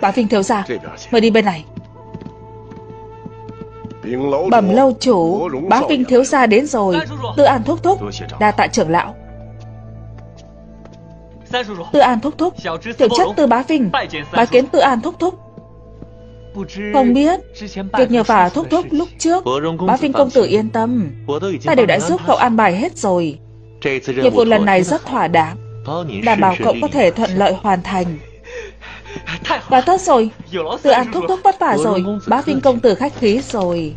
Bá Vinh thiếu gia Mời đi bên này. Bẩm lâu chủ Bá Vinh thiếu gia đến rồi. Tư An thúc thúc Đa tạ trưởng lão. Tư An thúc thúc Tiểu chất Tư Bá Vinh Bá kiến Tư An thúc thúc. Không biết Việc nhờ vả thúc thúc lúc trước Bá Vinh công tử yên tâm. Ta đều đã giúp cậu an bài hết rồi. Nhiệm vụ lần này rất thỏa đáng Đảm bảo cậu có thể thuận lợi hoàn thành Đã tốt rồi. Tư An thúc thúc vất vả rồi. Bá Vinh công tử khách khí rồi.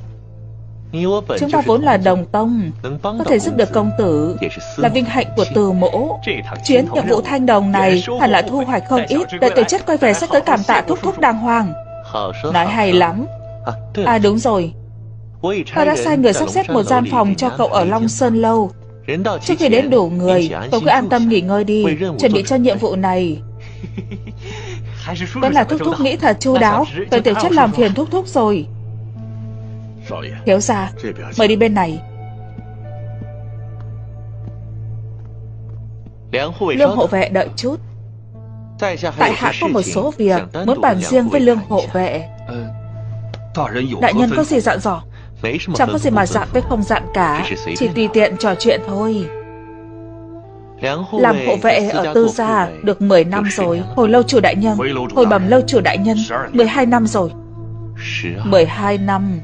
Chúng ta vốn là đồng tông. Có thể giúp được công tử Là vinh hạnh của từ mỗ. Chuyến nhiệm vụ thanh đồng này Hẳn là thu hoạch không ít. Đợi tiểu chất quay về sẽ tới cảm tạ thúc thúc đàng hoàng. Nói hay lắm. À đúng rồi. Ta đã sai người sắp xếp một gian phòng cho cậu ở Long Sơn Lâu. Trước khi đến đủ người Cậu cứ an tâm nghỉ ngơi đi. Chuẩn bị cho nhiệm vụ này Vẫn là thúc thúc nghĩ thật chu đáo Vậy tiểu chất làm phiền thúc thúc rồi。Thiếu gia Mời đi bên này。Lương hộ vệ đợi chút Tại hạ có một số việc Muốn bàn riêng với lương hộ vệ。Đại nhân có gì dặn dò？Chẳng có gì mà dặn với không dặn cả Chỉ tùy tiện trò chuyện thôi làm hộ vệ ở tư gia được 10 năm rồi Hồi lâu chủ đại nhân Hồi bẩm lâu chủ đại nhân 12 năm rồi. 12 năm.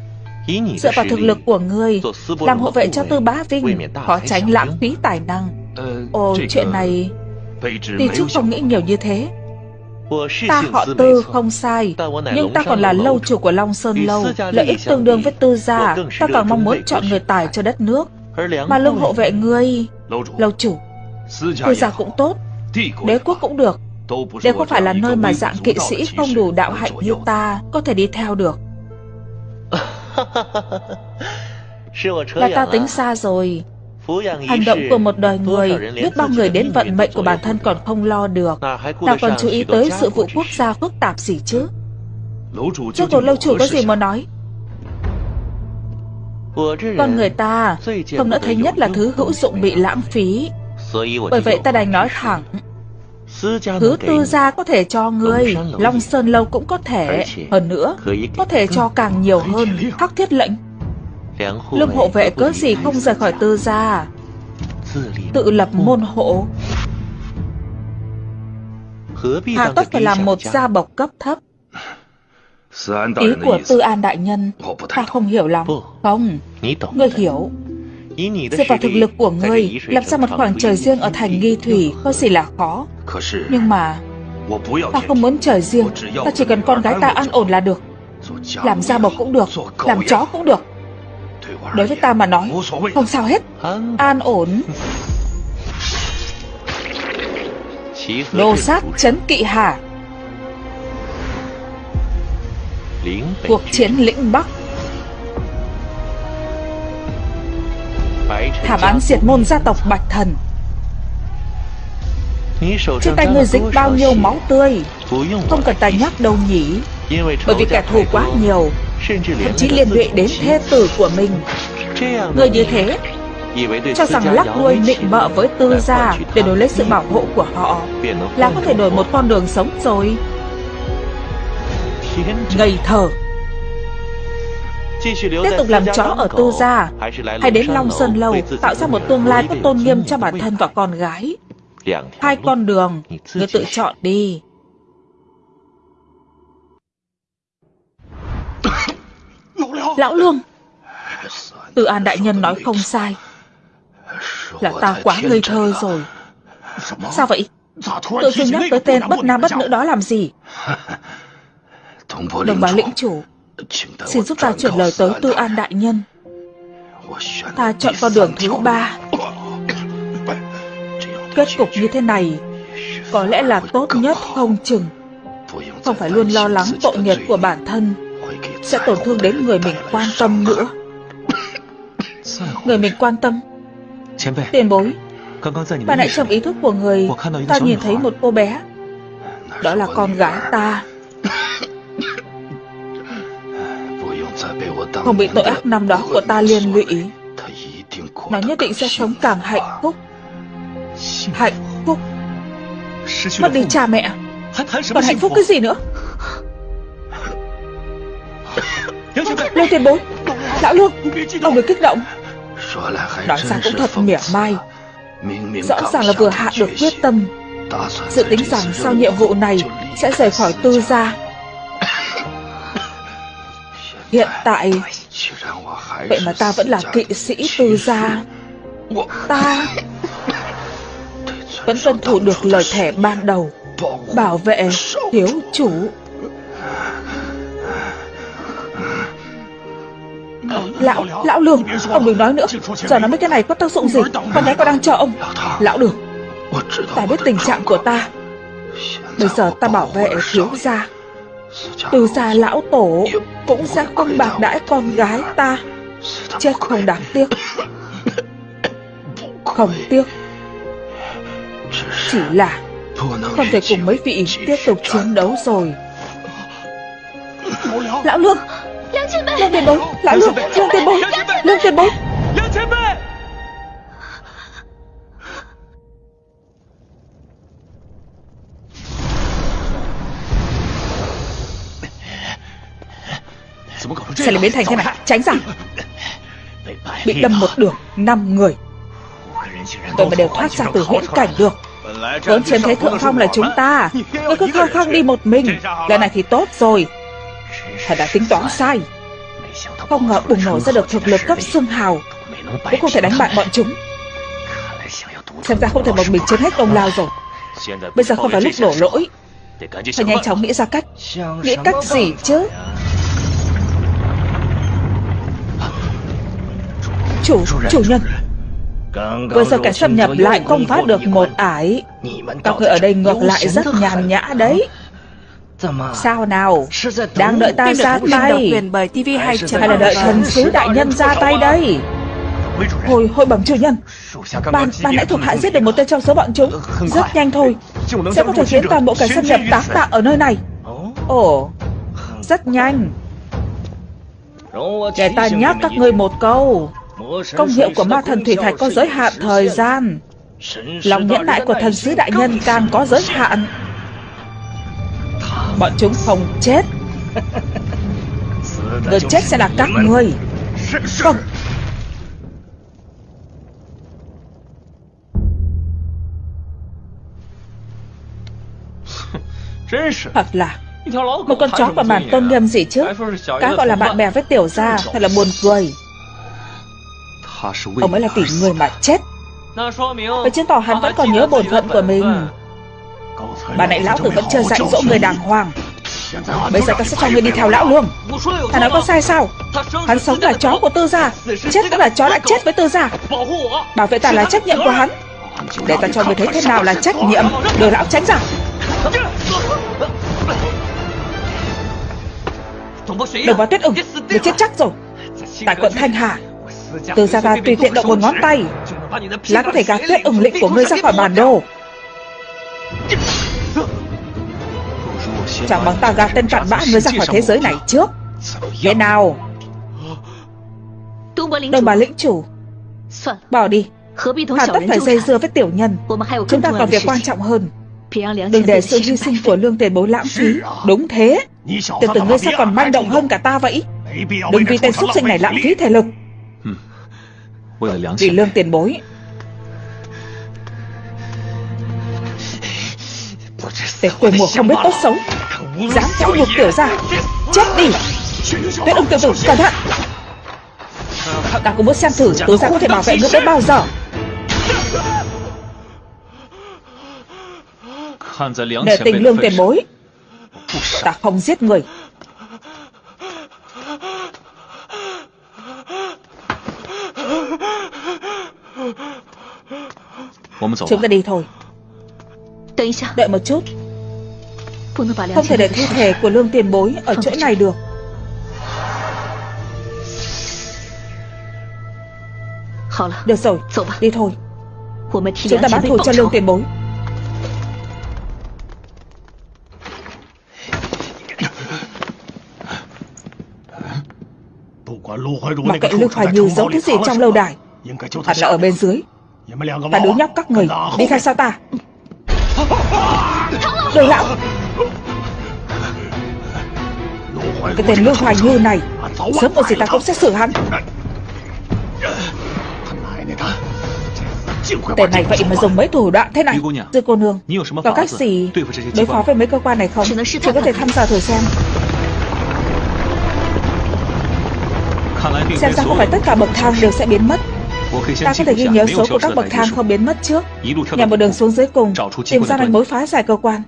Dựa vào thực lực của ngươi Làm hộ vệ cho tư bá vinh Khó tránh lãng phí tài năng. Ồ chuyện này Đi trước không nghĩ nhiều như thế. Ta họ tư không sai Nhưng ta còn là lâu chủ của Long Sơn Lâu Lợi ích tương đương với tư gia. Ta càng mong muốn chọn người tài cho đất nước Mà lương hộ vệ ngươi Lâu chủ Tư gia cũng tốt. Đế quốc cũng được. Đây không phải là nơi mà dạng kỵ sĩ không đủ đạo hạnh như ta Có thể đi theo được. Là ta tính xa rồi. Hành động của một đời người Biết bao người đến vận mệnh của bản thân còn không lo được. Nào còn chú ý tới sự vụ quốc gia phức tạp gì chứ? Trước cuộc lâu chủ có gì muốn nói? Con người ta Không nỡ thấy nhất là thứ hữu dụng bị lãng phí bởi vậy ta đành nói thẳng. Thứ tư gia có thể cho ngươi, Long Sơn Lâu cũng có thể. Hơn nữa, Có thể cho càng nhiều hơn. Hắc thiết lệnh Lương hộ vệ cớ gì không rời khỏi tư gia? Tự lập môn hộ. Hà tất phải làm một gia bộc cấp thấp. Ý của Tư An Đại Nhân, Ta không hiểu lắm. Không, Ngươi hiểu. Dựa vào thực lực của ngươi Lập ra một khoảng trời riêng ở thành nghi thủy Có gì là khó? Nhưng mà Ta không muốn trời riêng Ta chỉ cần con gái ta an ổn là được. Làm gia bộc cũng được Làm chó cũng được. Đối với ta mà nói Không sao hết. An ổn. Đồ sát chấn kỵ hà Cuộc chiến lĩnh Bắc Thảm án diệt môn gia tộc Bạch Thần. Trên tay ngươi dính bao nhiêu máu tươi? Không cần ta nhắc đâu nhỉ? Bởi vì kẻ thù quá nhiều, Thậm chí liên lụy đến thê tử của mình. Người như thế, Cho rằng lắc đuôi nịnh bợ với tư gia Để đổi lấy sự bảo hộ của họ Là có thể đổi một con đường sống rồi. Ngây thơ. Tiếp tục làm chó ở tư gia Hay đến Long Sơn Lâu Tạo ra một tương lai có tôn nghiêm cho bản thân và con gái. Hai con đường Người tự chọn đi. Lão Lương Từ An Đại Nhân nói không sai. Là ta quá ngây thơ rồi. Sao vậy? Tự dưng nhắc tới tên bất nam bất nữ đó làm gì? Đồng bá lĩnh chủ Xin giúp ta chuyển lời tới Tư An Đại Nhân. Ta chọn con đường thứ ba. Kết cục như thế này Có lẽ là tốt nhất không chừng. Không phải luôn lo lắng tội nghiệp của bản thân Sẽ tổn thương đến người mình quan tâm nữa. Người mình quan tâm. Tiền bối. Ban nãy trong ý thức của người. Ta nhìn thấy một cô bé. Đó là con gái ta không bị tội ác năm đó của ta liên lụy nó nhất định sẽ sống càng hạnh phúc. Hạnh phúc. Mất đi cha mẹ. Còn hạnh phúc cái gì nữa? Lôi tiền bối lão lương, ông đừng kích động. Nói ra cũng thật mỉa mai. Rõ ràng là vừa hạ được quyết tâm. Dự tính rằng sau nhiệm vụ này sẽ rời khỏi tư gia. Hiện tại Vậy mà ta vẫn là kỵ sĩ tư gia. Ta Vẫn tuân thủ được lời thẻ ban đầu Bảo vệ thiếu chủ. Lão, lão lương Ông đừng nói nữa. Giờ nói mấy cái này có tác dụng gì? Con gái có đang chờ ông. Lão đường Ta biết tình trạng của ta. Bây giờ ta bảo vệ thiếu gia Từ gia lão tổ Cũng sẽ không bạc đãi con gái ta. Chết không đáng tiếc. Không tiếc. Chỉ là Không thể cùng mấy vị tiếp tục chiến đấu rồi. Lão Lương Lương tiền bối Lão Lương Lương tiền bối Lương tiền bối Sao lại biến thành thế này? Tránh ra. Bị đâm một đường, năm người. Tôi mà đều thoát ra từ huyễn cảnh được. Vốn chiếm thế thượng phong là chúng ta. Ngươi cứ khăng khăng đi một mình. Lần này thì tốt rồi. Thật đã tính toán sai. Không ngờ bùng nổ ra được thực lực cấp xương hào. Cũng không thể đánh bại bọn chúng. Xem ra không thể một mình chiếm hết công lao rồi. Bây giờ không phải lúc đổ lỗi. Phải nhanh chóng nghĩ ra cách. Nghĩ cách gì chứ? Chủ, chủ nhân. Vừa rồi cảnh xâm nhập lại không phá được một ải. Các người ở đây ngược lại rất nhàn nhã đấy. Sao nào? Đang đợi ta ra tay Hay là đợi thần sứ đại nhân ra tay đây. Hồi, hồi bẩm chủ nhân. Ban, ban nãy thuộc hạ giết được một tên trong số bọn chúng. Rất nhanh thôi. Sẽ có thể khiến toàn bộ cảnh xâm nhập tán tạng ở nơi này. Ồ Rất nhanh. Để ta nhắc các ngươi một câu Công hiệu của ma thần thủy thạch có giới hạn thời gian. Lòng nhẫn nại của thần sứ đại nhân càng có giới hạn. Bọn chúng không chết. Người chết sẽ là các người Không. Thật là, Một con chó và bản tôn nghiêm gì chứ. Cá gọi là bạn bè với tiểu gia Thật là buồn cười. Ông ấy là tỷ người mà chết。Vậy chứng tỏ hắn vẫn còn nhớ bổn phận của mình。Bà nãy lão tử vẫn chưa dạy dỗ người đàng hoàng。Bây giờ ta sẽ cho người đi theo lão luôn。Hắn nói có sai sao Hắn sống là chó của tư gia Chết cũng là chó lại chết với tư gia Bảo vệ ta là trách nhiệm của hắn。Để ta cho người thấy thế nào là trách nhiệm Đưa lão tránh ra Đồng bào tuyết ưng Để chết chắc rồi。Tại quận Thanh Hà từ ra ta tùy tiện động một ngón tay. Là có thể gạt tuyết ửng lĩnh của ngươi ra khỏi bản đồ. Chẳng bằng ta gạt tên cặn bã ngươi ra khỏi thế giới này trước. Thế nào? Đồng bà lĩnh chủ. Bỏ đi. Hà tất phải dây dưa với tiểu nhân. Chúng ta còn việc quan trọng hơn. Đừng để sự hy sinh của lương tiền bối lãng phí. Đúng thế. Từ từ ngươi sao còn manh động hơn cả ta vậy. Đừng vì tên xúc sinh này lãng phí thể lực vì lương tiền bối. Tên quê mùa không biết tốt xấu. Dám theo nhục tiểu ra Chết đi. Tuyết ưng tiểu tử cẩn thận. Ta cũng muốn xem thử tứ gia có thể bảo vệ ngươi đến bao giờ. Để tình lương tiền bối. Ta không giết người Chúng ta đi thôi. Đợi một chút. Không thể để thi thể của lương tiền bối Ở chỗ này được. Được rồi, đi thôi. Chúng ta báo thù cho lương tiền bối. Mặc kệ Lưu Hoài Như giấu thứ gì trong lâu đài? Hẳn là ở bên dưới Ta đứa nhóc các người. Đi theo sau ta. Cái tên Lương Hoài Như này Sớm muộn gì ta cũng sẽ xử hắn. Tên này vậy mà dùng mấy thủ đoạn thế này. Dư cô nương Có cách gì đối phó với mấy cơ quan này không? Chỉ có thể thăm dò thử xem. Xem ra không phải tất cả bậc thang đều sẽ biến mất Ta có thể ghi nhớ số của các bậc thang không biến mất trước. Nhằm một đường xuống dưới cùng Tìm ra manh mối phá giải cơ quan.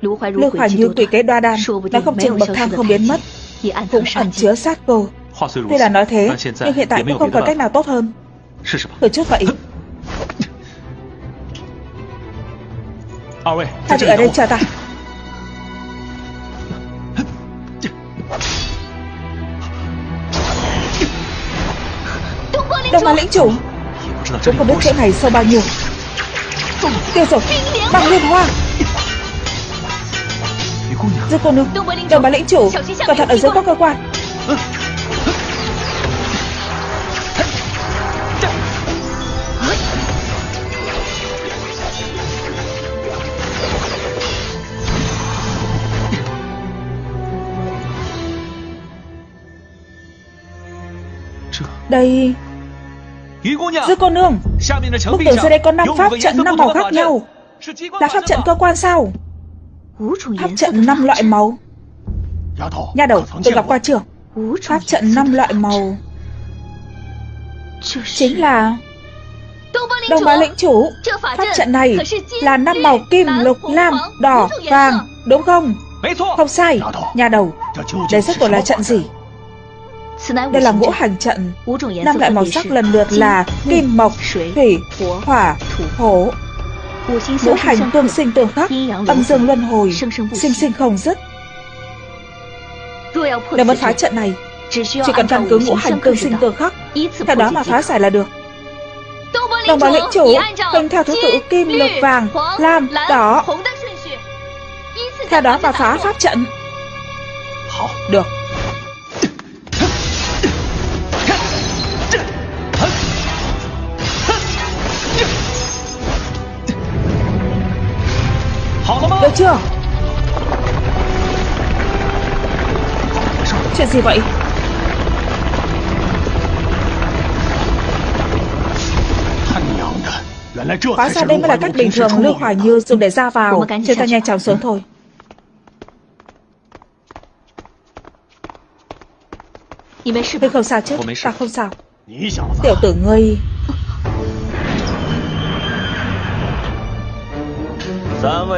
Lưu Hoài Như tùy kế đoa đan Nó không chừng bậc thang không biến mất. Cũng ẩn chứa sát cô. Tuy là nói thế Nhưng hiện tại cũng không còn cách nào tốt hơn. Thử chút vậy. Hai vị ở đây chờ ta Đông Á lĩnh chủ? Cũng không biết chỗ này sâu bao nhiêu? Tiêu rồi Bằng liên hoa. Dư cô nương Đông Á lĩnh chủ Cẩn thận ở dưới có cơ quan. Đây Dư cô nương Bức tường dưới đây có 5 pháp trận 5 màu khác nhau. Là pháp trận cơ quan sao? Pháp trận 5 loại màu. Nha đầu tôi gặp qua chưa? Pháp trận 5 loại màu. Chính là Đông bá lĩnh chủ Pháp trận này là năm màu kim, lục, lam, đỏ, vàng Đúng không? Không sai. Nhà đầu Đây rất cuộc là trận gì đây là ngũ hành trận. Năm loại màu sắc lần lượt là Kim mộc, thủy, hỏa, thổ Ngũ hành tương sinh tương khắc Âm dương luân hồi Sinh sinh không dứt. Nếu muốn phá trận này Chỉ cần căn cứ ngũ hành tương sinh tương khắc Theo đó mà phá giải là được. Đồng bào lĩnh chủ Tuân theo thứ tự kim, lục, vàng, lam, đỏ。Theo đó mà phá pháp trận. Được chưa? Chuyện gì vậy? Hóa ra đây mới là cách bình thường Lưu Hoài Như dùng để ra vào. Chúng ta nhanh chóng xuống thôi. Ngươi không sao chứ? Ta không sao. Tiểu tử ngươi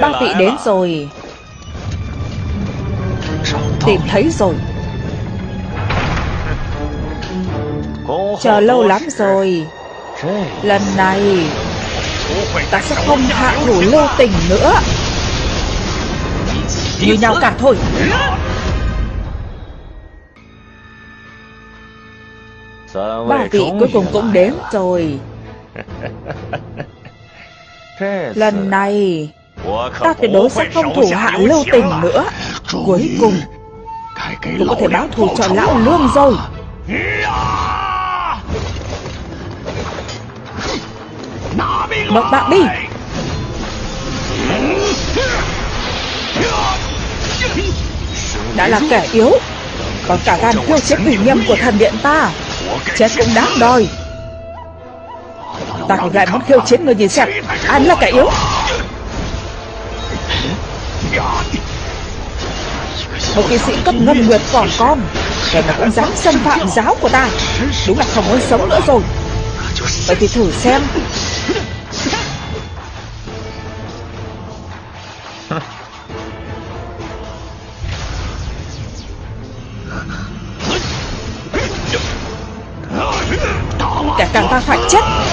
Ba vị đến rồi. Tìm thấy rồi. Chờ lâu lắm rồi. Lần này Ta sẽ không hạ thủ lưu tình nữa. Như nhau cả thôi. Ba vị cuối cùng cũng đến rồi. Lần này Ta tuyệt đối sẽ không thủ hạ lưu tình nữa. Cuối cùng Cũng có thể báo thù cho lão lương rồi. Bậc bạn đi. Đã là kẻ yếu Còn cả gan khiêu chiến ủy nghiêm của thần điện ta. Chết cũng đáng đòi. Ta thì lại muốn khiêu chiến người nhìn xem Ai là kẻ yếu một kỵ sĩ cấp ngân nguyệt còn con, Kẻ mà cũng dám xâm phạm giáo của ta. Đúng là không muốn sống nữa rồi. Vậy thì thử xem. Kẻ càng ta phải chết.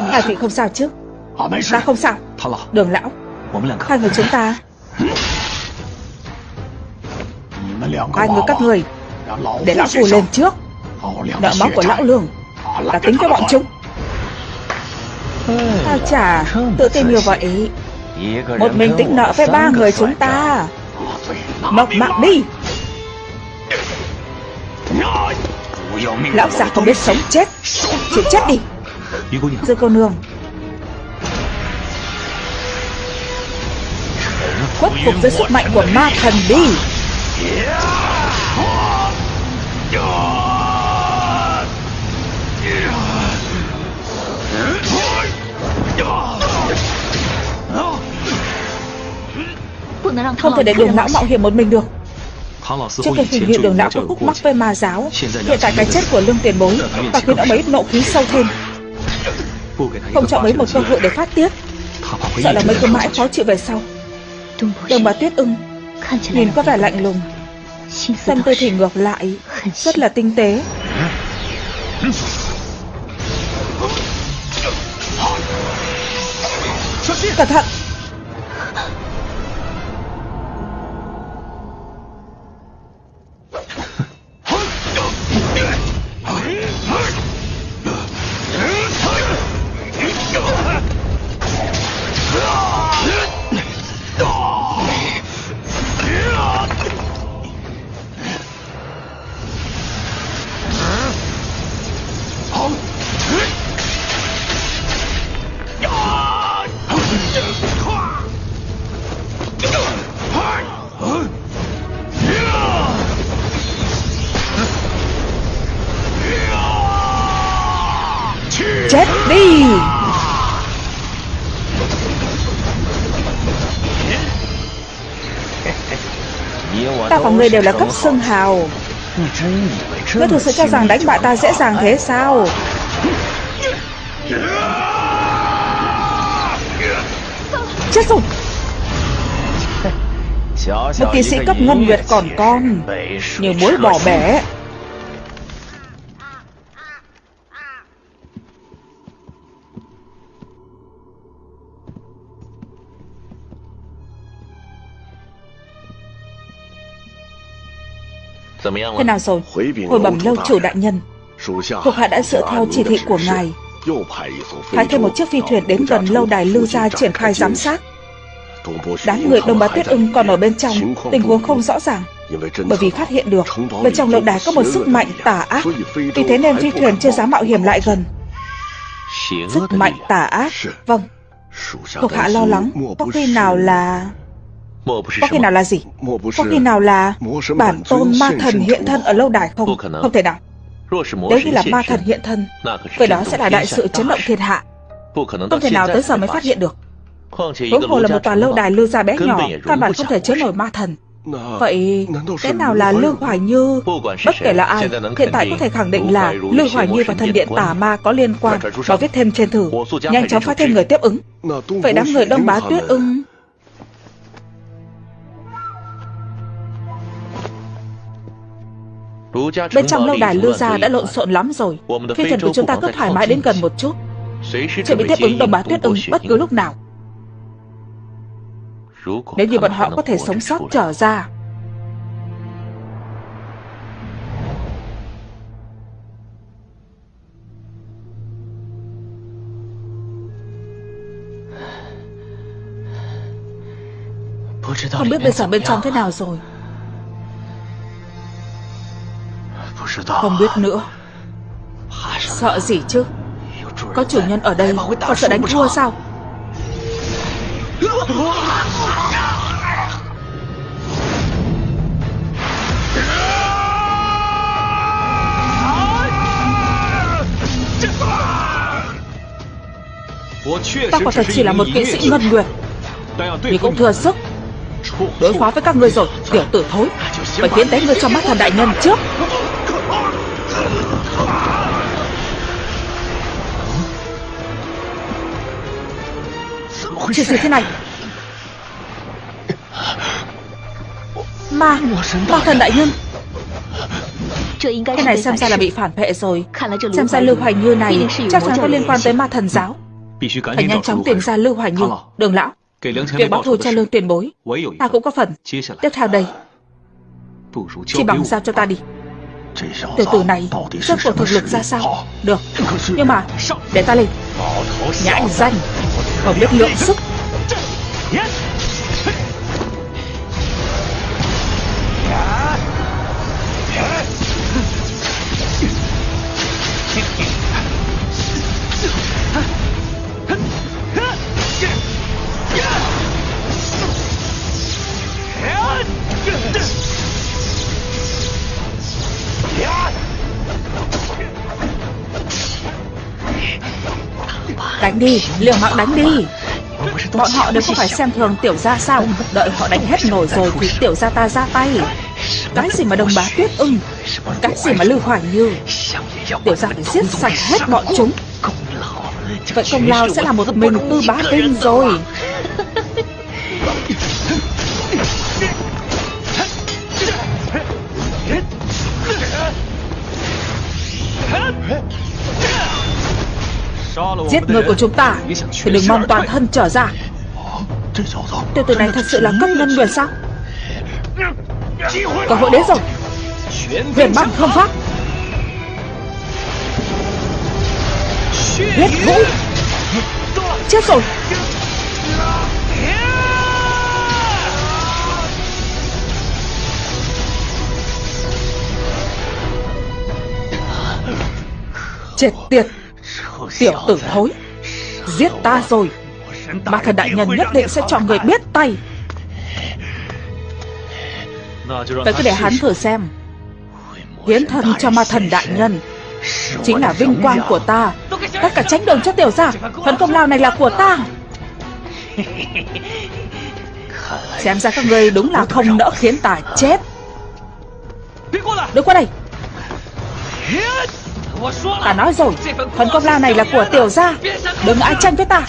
Hai vị không sao chứ? Ta không sao. Đường lão. Hai người chúng ta. Hai người các người. Để lão phù lên trước. Nợ máu của lão lương. Ta tính cho bọn chúng. Ta chả tự tin như vậy. Một mình tính nợ với ba người chúng ta. Mộc mạng đi. Lão già không biết sống chết. Chịu chết đi Dương cô nương. Khuất phục với sức mạnh của ma thần đi. Không thể để đường lão mạo hiểm một mình được. Trước khi hình như đường lão có khúc mắc với ma giáo Hiện tại cái chết của lương tiền bối Và khiến ông ấy nộ khí sâu thêm Không cho mấy một cơ hội để phát tiết. Sợ là mấy cứ mãi khó chịu về sau. Đồng bà Tuyết ưng Nhìn có vẻ lạnh lùng. Tâm tư thì ngược lại Rất là tinh tế. Cẩn thận người đều là cấp xưng hào. Ngươi thực sự cho rằng đánh bại ta dễ dàng thế sao? Chết rồi. Một kỵ sĩ cấp ngân nguyệt còn con. Như muối bỏ bể. Thế nào rồi? Hồi bẩm lâu chủ đại nhân. Thuộc hạ đã dựa theo chỉ thị của ngài. Phái thêm một chiếc phi thuyền đến gần lâu đài lưu gia triển khai giám sát. Đám người Đông Bá Tuyết ưng còn ở bên trong Tình huống không rõ ràng. Bởi vì phát hiện được Bên trong lâu đài có một sức mạnh tà ác. Vì thế nên phi thuyền chưa dám mạo hiểm lại gần. Sức mạnh tà ác. Vâng. Thuộc hạ lo lắng. Có khi nào là có khi nào là gì? Có khi nào là bản tôn ma thần hiện thân ở lâu đài không? Không thể nào. Nếu như là ma thần hiện thân, vậy đó sẽ là đại sự chấn động thiên hạ. Không thể nào tới giờ mới phát hiện được. Huống hồ là một tòa lâu đài lưu gia bé nhỏ, căn bản không thể chứa nổi ma thần. Vậy, cái nào là Lương Hoài Như? Bất kể là ai, hiện tại có thể khẳng định là Lương Hoài Như và thần điện tà ma có liên quan và viết thêm trên thử. Nhanh chóng phát thêm người tiếp ứng. Vậy đám người đông bá tuyết ưng Bên trong lâu đài lưu gia đã lộn xộn lắm rồi. Phi thuyền của chúng ta cứ thoải mái đến gần một chút. Chuẩn bị tiếp ứng đồng bá tuyết ưng bất cứ lúc nào. Nếu như bọn họ có thể sống sót trở ra. Không biết bây giờ bên trong thế nào rồi Không biết nữa. Sợ gì chứ? Có chủ nhân ở đây Còn sợ đánh thua sao Ta quả thật chỉ là một kỵ sĩ ngân nguyệt Nhưng cũng thừa sức. Đối phó với các ngươi rồi Tiểu tử thối. Phải tiến đánh ngươi cho mắt thần đại nhân trước Chuyện gì thế này. Ma Ma thần đại nhân. Cái này xem ra là bị phản vệ rồi. Xem ra Lưu Hoài Như này Chắc chắn có liên quan tới ma thần giáo. Phải nhanh chóng tìm ra Lưu Hoài Như Đường lão. Việc báo thù cho lương tiền bối. Ta cũng có phần. Tiếp theo đây. Chỉ bằng giao cho ta đi Tiểu tử này Rất của thực lực ra sao? Được Nhưng mà Để ta lên. Nhãn danh Không biết lượng sức Đánh đi, liều mạng đánh đi. Bọn họ đều không phải xem thường tiểu gia sao. Đợi họ đánh hết nổi rồi thì tiểu gia ta ra tay. Cái gì mà đồng bá tuyết ưng Cái gì mà lưu hoài như. Tiểu gia phải giết sạch hết bọn chúng. Vậy công lao sẽ là một mình tư bá tinh rồi. Giết người của chúng ta Thì đừng mong toàn thân trở ra. Tiểu tử này thật sự là cấp nhân nguyệt sao? Cơ hội đến rồi Huyền băng không pháp. Huyết vũ. Chết rồi. Chết tiệt Tiểu tử thối. Giết ta rồi. Ma thần đại nhân nhất định sẽ cho người biết tay. Vậy cứ để hắn thử xem. Hiến thân cho ma thần đại nhân Chính là vinh quang của ta. Tất cả tránh đường cho tiểu gia, Phần công lao này là của ta. Xem ra các ngươi đúng là không nỡ khiến ta chết. Đứng qua đây. Ta nói rồi, Phần công lao này là của tiểu gia. Đừng ai tranh với ta.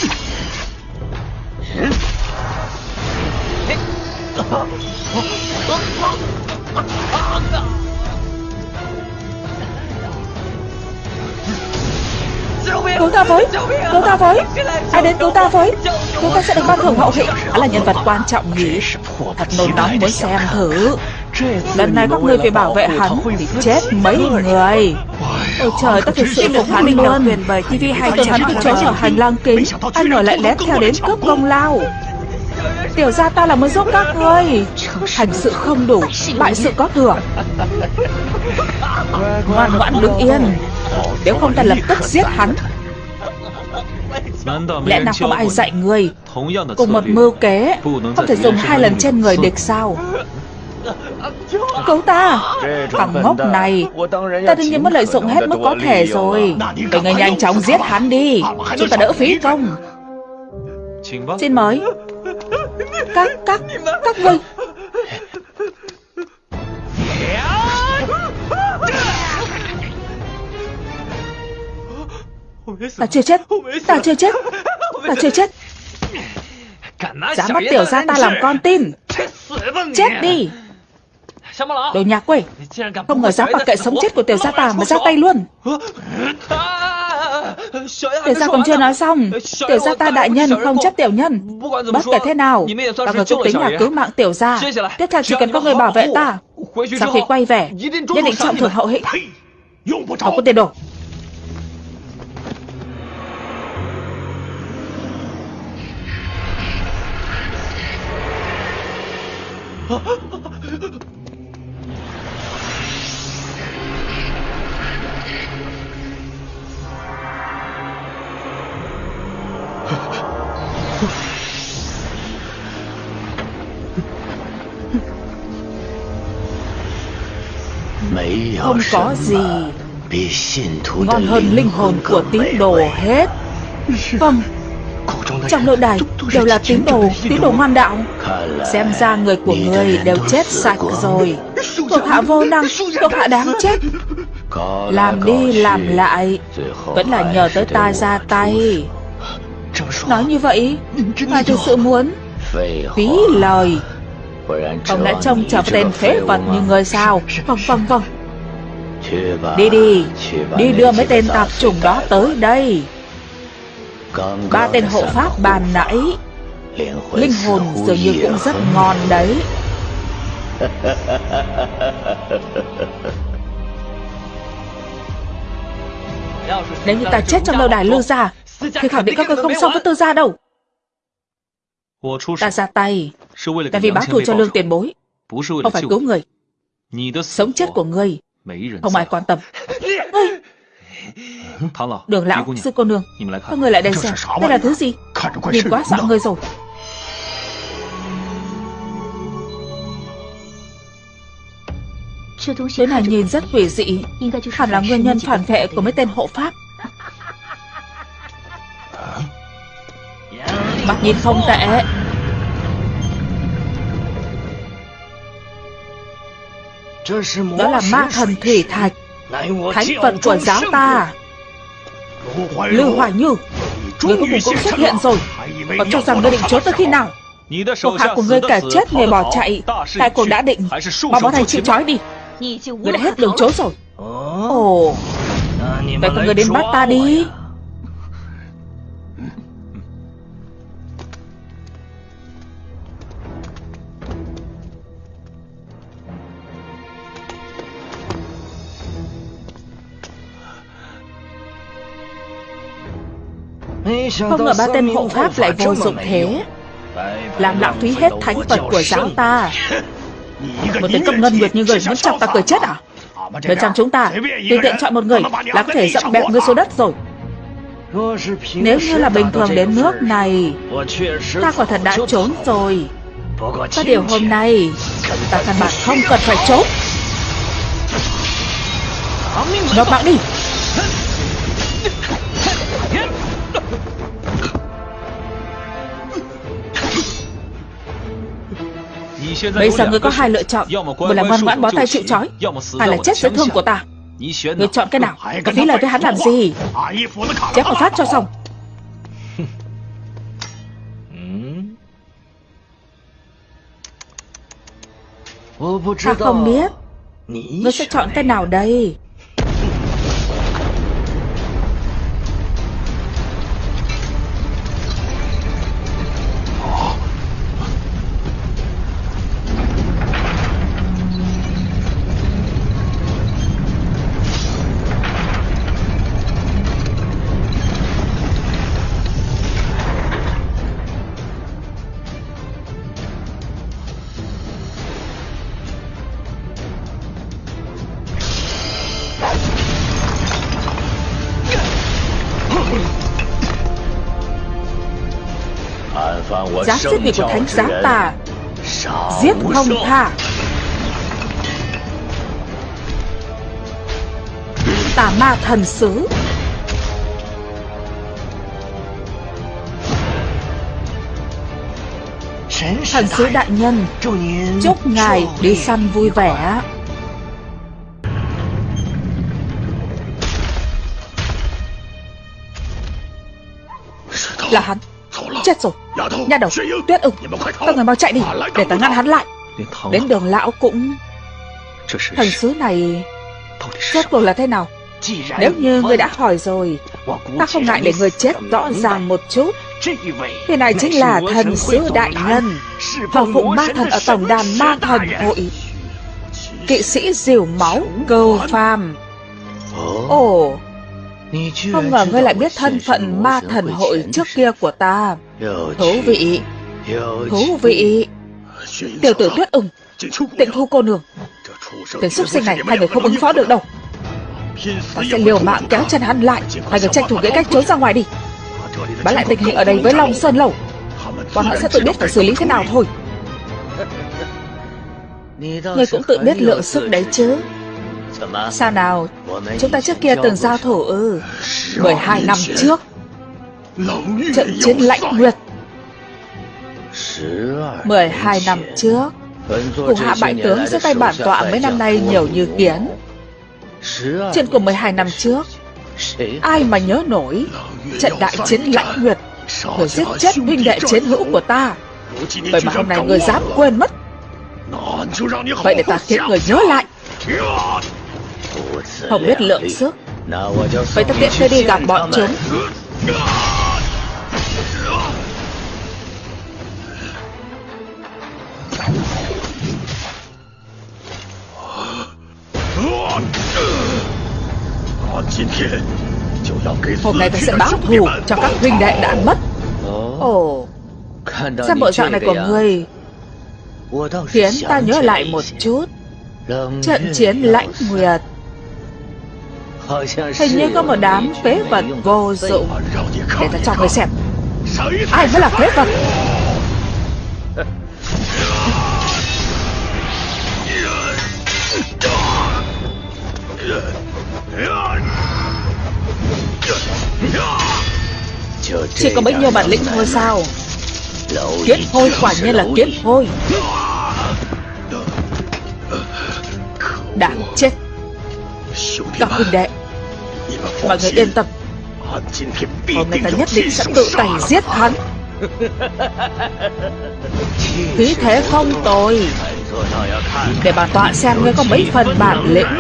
Cứu ta với, Cứu ta với. Ai đến cứu ta với, Chúng ta sẽ được ban thưởng hậu hĩnh. Hắn là nhân vật quan trọng nhỉ. Thật nôn nóng, muốn xem thử. Lần này các ngươi phải bảo vệ hắn chết mấy người. Ôi trời, ta thực sự phục hắn luôn TV hay Tưởng hắn bị trốn ở hành lang kính Anh ngờ lại lét theo đến cướp công lao. Tiểu ra ta là muốn giúp các ngươi. Hành sự không đủ Bại sự có thừa Ngoan ngoãn đứng yên Nếu không ta lập tức giết hắn. Lẽ nào không ai dạy người? Cùng một mưu kế Không thể dùng hai lần trên người địch sao Cứu ta Thằng ngốc này. Ta đương nhiên muốn lợi dụng hết mức có thể rồi. Để người nhanh chóng giết hắn đi. Chúng ta đỡ phí công Xin mời. Các, các, các ngươi Ta chưa chết. Ta chưa chết. Ta chưa chết. Dám bắt tiểu ra ta làm con tin. Chết đi Đồ nhà quê Không ngờ dám mặc kệ sống chết của tiểu gia ta mà ra tay luôn. Tiểu gia còn chưa nói xong. Tiểu gia ta đại nhân không chấp tiểu nhân. Bất kể thế nào Ta người cũng tính là cứu mạng tiểu gia Tiếp theo chỉ cần có người bảo vệ ta. Sau khi quay về Nhất định trọng thưởng hậu hĩnh. Không có tiền đồ Không có gì. Ngon hơn linh hồn của tín đồ hết. Vâng. Trong nội đài đều là tín đồ Tín đồ ngoan đạo. Xem ra người của người đều chết sạch rồi. Thuộc hạ vô năng Thuộc hạ đáng chết. Làm đi làm lại. Vẫn là nhờ tới ta ra tay. Nói như vậy Ngài thực sự muốn? Phí lời. Ông đã trông chờ tên phế vật như người sao? Vâng vâng vâng Đi đi Đi đưa mấy tên tạp chủng đó tới đây. Ba tên hộ pháp bàn nãy Linh hồn dường như cũng rất ngon đấy. Nếu như ta chết trong lâu đài lưu gia Thì khẳng định các người không xong với tư gia đâu. Ta ra tay là vì báo thù cho lương tiền bối Không phải cứu người. Sống chết của ngươi Không ai quan tâm. Đường lão, sư cô nương Các người lại đây xem Đây là thứ gì？Nhìn quá sợ người rồi。Thứ này nhìn rất quỷ dị Hẳn là nguyên nhân phản vệ của mấy tên hộ pháp。Mắt nhìn không tệ Đó là ma thần thủy thạch。Thánh vận của giáo ta Lưu Hoài Như Người cuối cùng cũng xuất hiện rồi。Còn cho rằng ngươi định trốn tới khi nào？Thuộc hạ của ngươi cả chết người bỏ chạy Đại cuộc đã định Mau bỏ thầy chịu trói đi。Ngươi đã hết đường trốn rồi。Ồ Vậy con người đến bắt ta đi Không ngờ ba tên hộ pháp lại vô dụng thế? Làm lãng phí hết thánh vật của giáo ta. Một tên công ngân nguyệt như người muốn chọc ta cười chết à? Bên trong chúng ta Tùy tiện chọn một người là có thể dậm bẹo người xuống đất rồi. Nếu như là bình thường đến nước này Ta quả thật đã trốn rồi. Có điều hôm nay Ta căn bản không cần phải trốn. Nộp mạng đi Bây giờ ngươi có hai lựa chọn Một là ngoan ngoãn bó tay chịu trói Hai là chết dưới thương của ta Ngươi chọn cái nào？Có phí lời với hắn làm gì？Chém một phát cho xong Ta không biết。Ngươi sẽ chọn cái nào đây Giá giết người của thánh giá tà Giết không tha. Tà ma thần sứ. Thần sứ đại. nhân Chúc ngài đi săn vui vẻ. Là hắn. Chết rồi Nha đầu Tuyết ưng Các người mau chạy đi Để ta ngăn hắn lại. Đến đường lão cũng Thần sứ này Rốt cuộc là thế nào? Nếu như người đã hỏi rồi Ta không ngại để người chết rõ ràng một chút. Người này chính là thần sứ đại nhân. Hoàng phụ ma thần ở tổng đàn ma thần hội. Kỵ sĩ diều máu cầu phàm. Ồ không ngờ ngươi lại biết thân phận ma thần hội trước kia của ta. Thú vị. Thú vị. Tiểu tử tuyết ưng, Tịnh thu cô nương. Tên xúc sinh này hai người không ứng phó được đâu. Ta sẽ liều mạng kéo chân hắn lại. Hai người tranh thủ nghĩ cách trốn ra ngoài đi. Bán lại tình hình ở đây với Long Sơn Lầu Bọn họ sẽ tự biết phải xử lý thế nào thôi. Ngươi cũng tự biết lượng sức đấy chứ. Sao nào? Chúng ta trước kia từng giao thủ ư? 12 năm trước. Trận chiến lãnh nguyệt. 12 năm trước. Thủ hạ bại tướng dưới tay bản tọa mấy năm nay nhiều như kiến. Chuyện của 12 năm trước. Ai mà nhớ nổi? Trận đại chiến lãnh nguyệt. Người giết chết huynh đệ chiến hữu của ta. Vậy mà hôm nay người dám quên mất. Vậy để ta khiến người nhớ lại không biết lượng sức. Vậy ta tiện tôi đi gặp bọn chúng. Hôm nay ta sẽ báo thù cho các huynh đệ đã mất. Ồ. Xem bộ dạng này của người. Khiến ta nhớ lại một chút. Trận chiến lãnh nguyệt. Hình như có một đám phế vật vô dụng. Để ta cho người xem. Ai mới là phế vật? Chỉ có bấy nhiêu bản lĩnh thôi sao? Kiếp hôi quả nhiên là kiếp hôi. Đáng chết. Các huynh đệ. Mọi người yên tâm. Hôm nay ta nhất định sẽ tự tay giết hắn. Khí thế không tồi. Để bà tọa xem ngươi có mấy phần bản lĩnh.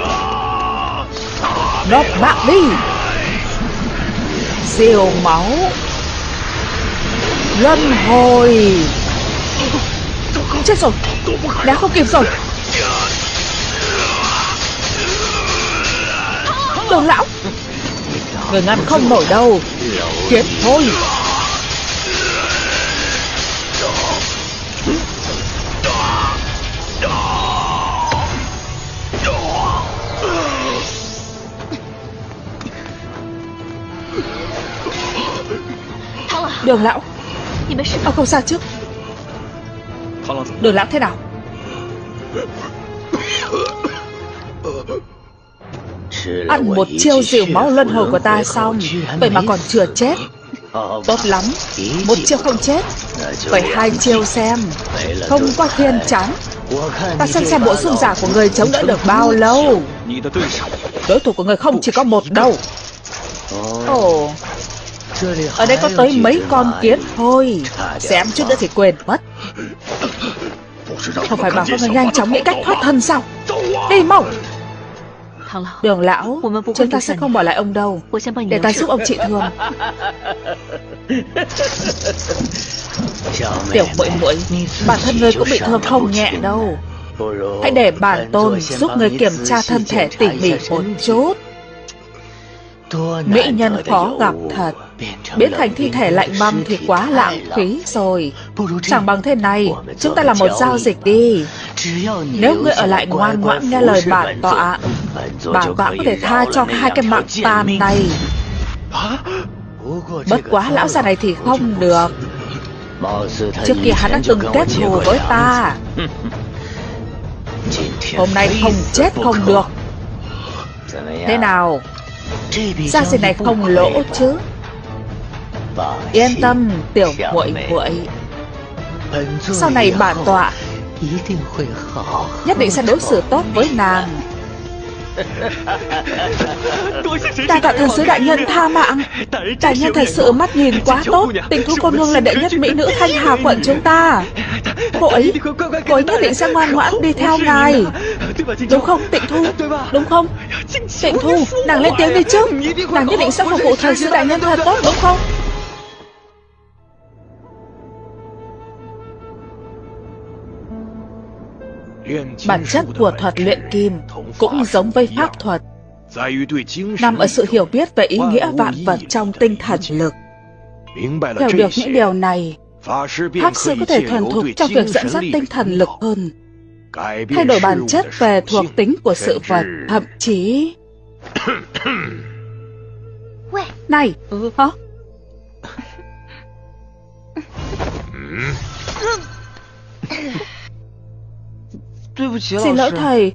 Nốt bạc đi. Diều máu. Luân hồi. Chết rồi. Đã không kịp rồi. Đường lão Người ngăn không nổi đâu. Chết thôi. Đường lão, Ông không sao chứ? Đường lão thế nào? Ăn một chiêu dịu máu luân hồi của ta xong Vậy mà còn chưa chết. Tốt lắm. Một chiêu không chết. Vậy hai chiêu xem. Không có thiên chắn Ta xem xem bộ xương giả của người chống đỡ được bao lâu. Đối thủ của người không chỉ có một đâu. Ồ. Ở đây có tới mấy con kiến thôi. Xem chút nữa thì quên mất. Không phải bảo các người nhanh chóng nghĩ cách thoát thân sao? Đi mau Đường lão Chúng ta sẽ không bỏ lại ông đâu. Để ta giúp ông trị thương. Tiểu muội muội Bản thân người cũng bị thương không nhẹ đâu. Hãy để bản tôn giúp người kiểm tra thân thể tỉ mỉ một chút. Mỹ nhân khó gặp thật. Biến thành thi thể lạnh băng thì quá lãng phí rồi. Chẳng bằng thế này Chúng ta làm một giao dịch đi. Nếu ngươi ở lại ngoan ngoãn nghe lời bản tọa bà tọa có thể tha cho hai cái mạng tàn này. Bất quá lão già này thì không được. Trước kia hắn đã từng kết thù với ta. Hôm nay không chết không được. Thế nào? Gia sinh này không lỗ chứ? Yên tâm, tiểu muội muội. Sau này bản tọa Nhất định sẽ đối xử tốt với nàng. Đa tạ thần sứ đại nhân tha mạng. Đại nhân thật sự mắt nhìn quá tốt. Tình thú cô nương là đệ nhất mỹ nữ thanh hà quận chúng ta. Cô ấy Cô ấy nhất định sẽ ngoan ngoãn đi theo ngài. Đúng không tịnh thu? Đúng không? Tịnh thu Nàng lên tiếng đi chứ Nàng nhất định sẽ phục vụ thần sứ đại nhân thật tốt đúng không Bản chất của thuật luyện kim cũng giống với pháp thuật, nằm ở sự hiểu biết về ý nghĩa vạn vật trong tinh thần lực. Hiểu được những điều này, Pháp sư có thể thuần thục trong việc dẫn dắt tinh thần lực hơn, thay đổi bản chất về thuộc tính của sự vật, thậm chí... Này, hả? Xin lỗi thầy.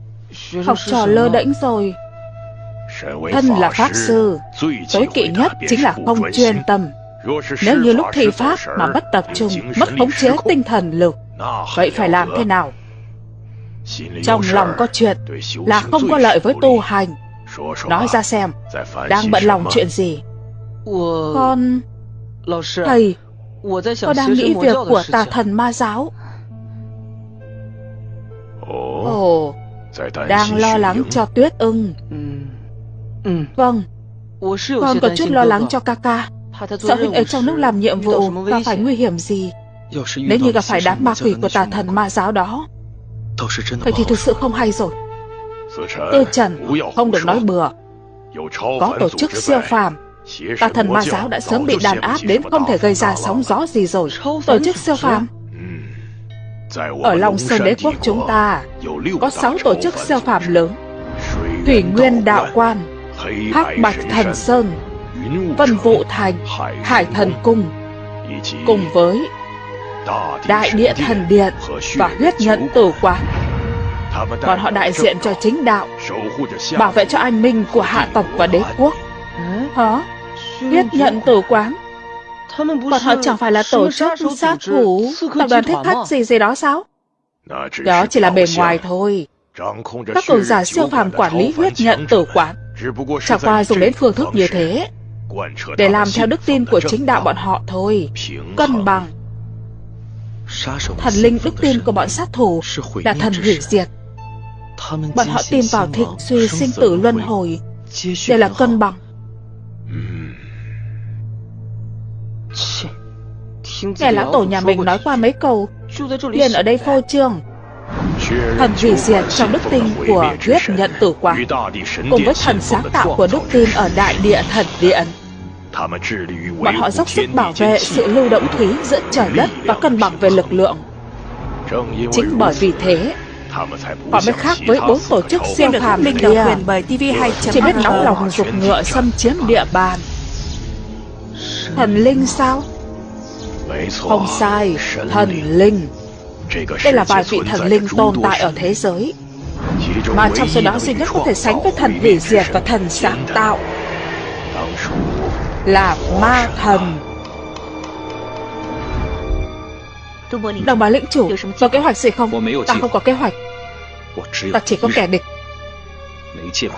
Học trò lơ đễnh rồi. Thân là Pháp Sư Tối kỵ nhất chính là không chuyên tâm. Nếu như lúc thi Pháp mà mất tập trung Mất khống chế tinh thần lực Vậy phải làm thế nào? Trong lòng có chuyện Là không có lợi với tu hành. Nói ra xem Đang bận lòng chuyện gì? Con Thầy Con đang nghĩ việc của tà thần ma giáo Ồ, đang lo lắng cho tuyết ưng. Ừ. Ừ. Vâng, con có chút lo lắng cho ca ca. Sợ huynh ấy trong lúc làm nhiệm vụ và phải nguy hiểm gì. Nếu như gặp phải đám ma quỷ của tà thần ma giáo đó, vậy thì thực sự không hay rồi. Tư Trần, không được nói bừa. Có tổ chức siêu phàm, Tà thần ma giáo đã sớm bị đàn áp đến không thể gây ra sóng gió gì rồi Tổ chức siêu phàm ở Long Sơn Đế Quốc chúng ta, Có 6 tổ chức siêu phàm lớn. Thủy Nguyên Đạo Quan, Hắc Bạch Thần Sơn, Vân Vụ Thành, Hải Thần Cung. Cùng với Đại Địa Thần Điện Và huyết nhận tử quán. Còn họ đại diện cho chính đạo, Bảo vệ cho an ninh của hạ tộc và đế quốc. Hả? Huyết nhận tử quán? Bọn họ chẳng phải là tổ chức sát thủ Tập đoàn thích khách gì gì đó sao? Đó chỉ là bề ngoài thôi. Các cường giả siêu phàm quản lý huyết nhận tử quán Chẳng qua dùng đến phương thức như thế Để làm theo đức tin của chính đạo bọn họ thôi. Cân bằng. Thần linh đức tin của bọn sát thủ Là thần hủy diệt. Bọn họ tin vào thịnh suy sinh tử luân hồi Để là cân bằng Nghe lão tổ nhà mình nói qua mấy câu liền ở đây phô trương Thần hủy diệt trong đức tin của huyết nhận tử quán Cùng với thần sáng tạo của đức tin ở đại địa thần điện Bọn họ dốc sức bảo vệ sự lưu động thúy giữa trời đất và cân bằng về lực lượng。Chính bởi vì thế Họ mới khác với bốn tổ chức siêu phàm kia Chỉ biết nóng lòng dục ngựa xâm chiếm địa bàn Thần linh sao? Không sai, thần linh. Đây là vài vị thần linh tồn tại ở thế giới. Mà trong số đó duy nhất có thể sánh với thần hủy diệt và thần sáng tạo Là ma thần. Đồng bá lĩnh chủ Có kế hoạch gì không? Ta không có kế hoạch. Ta chỉ có kẻ địch.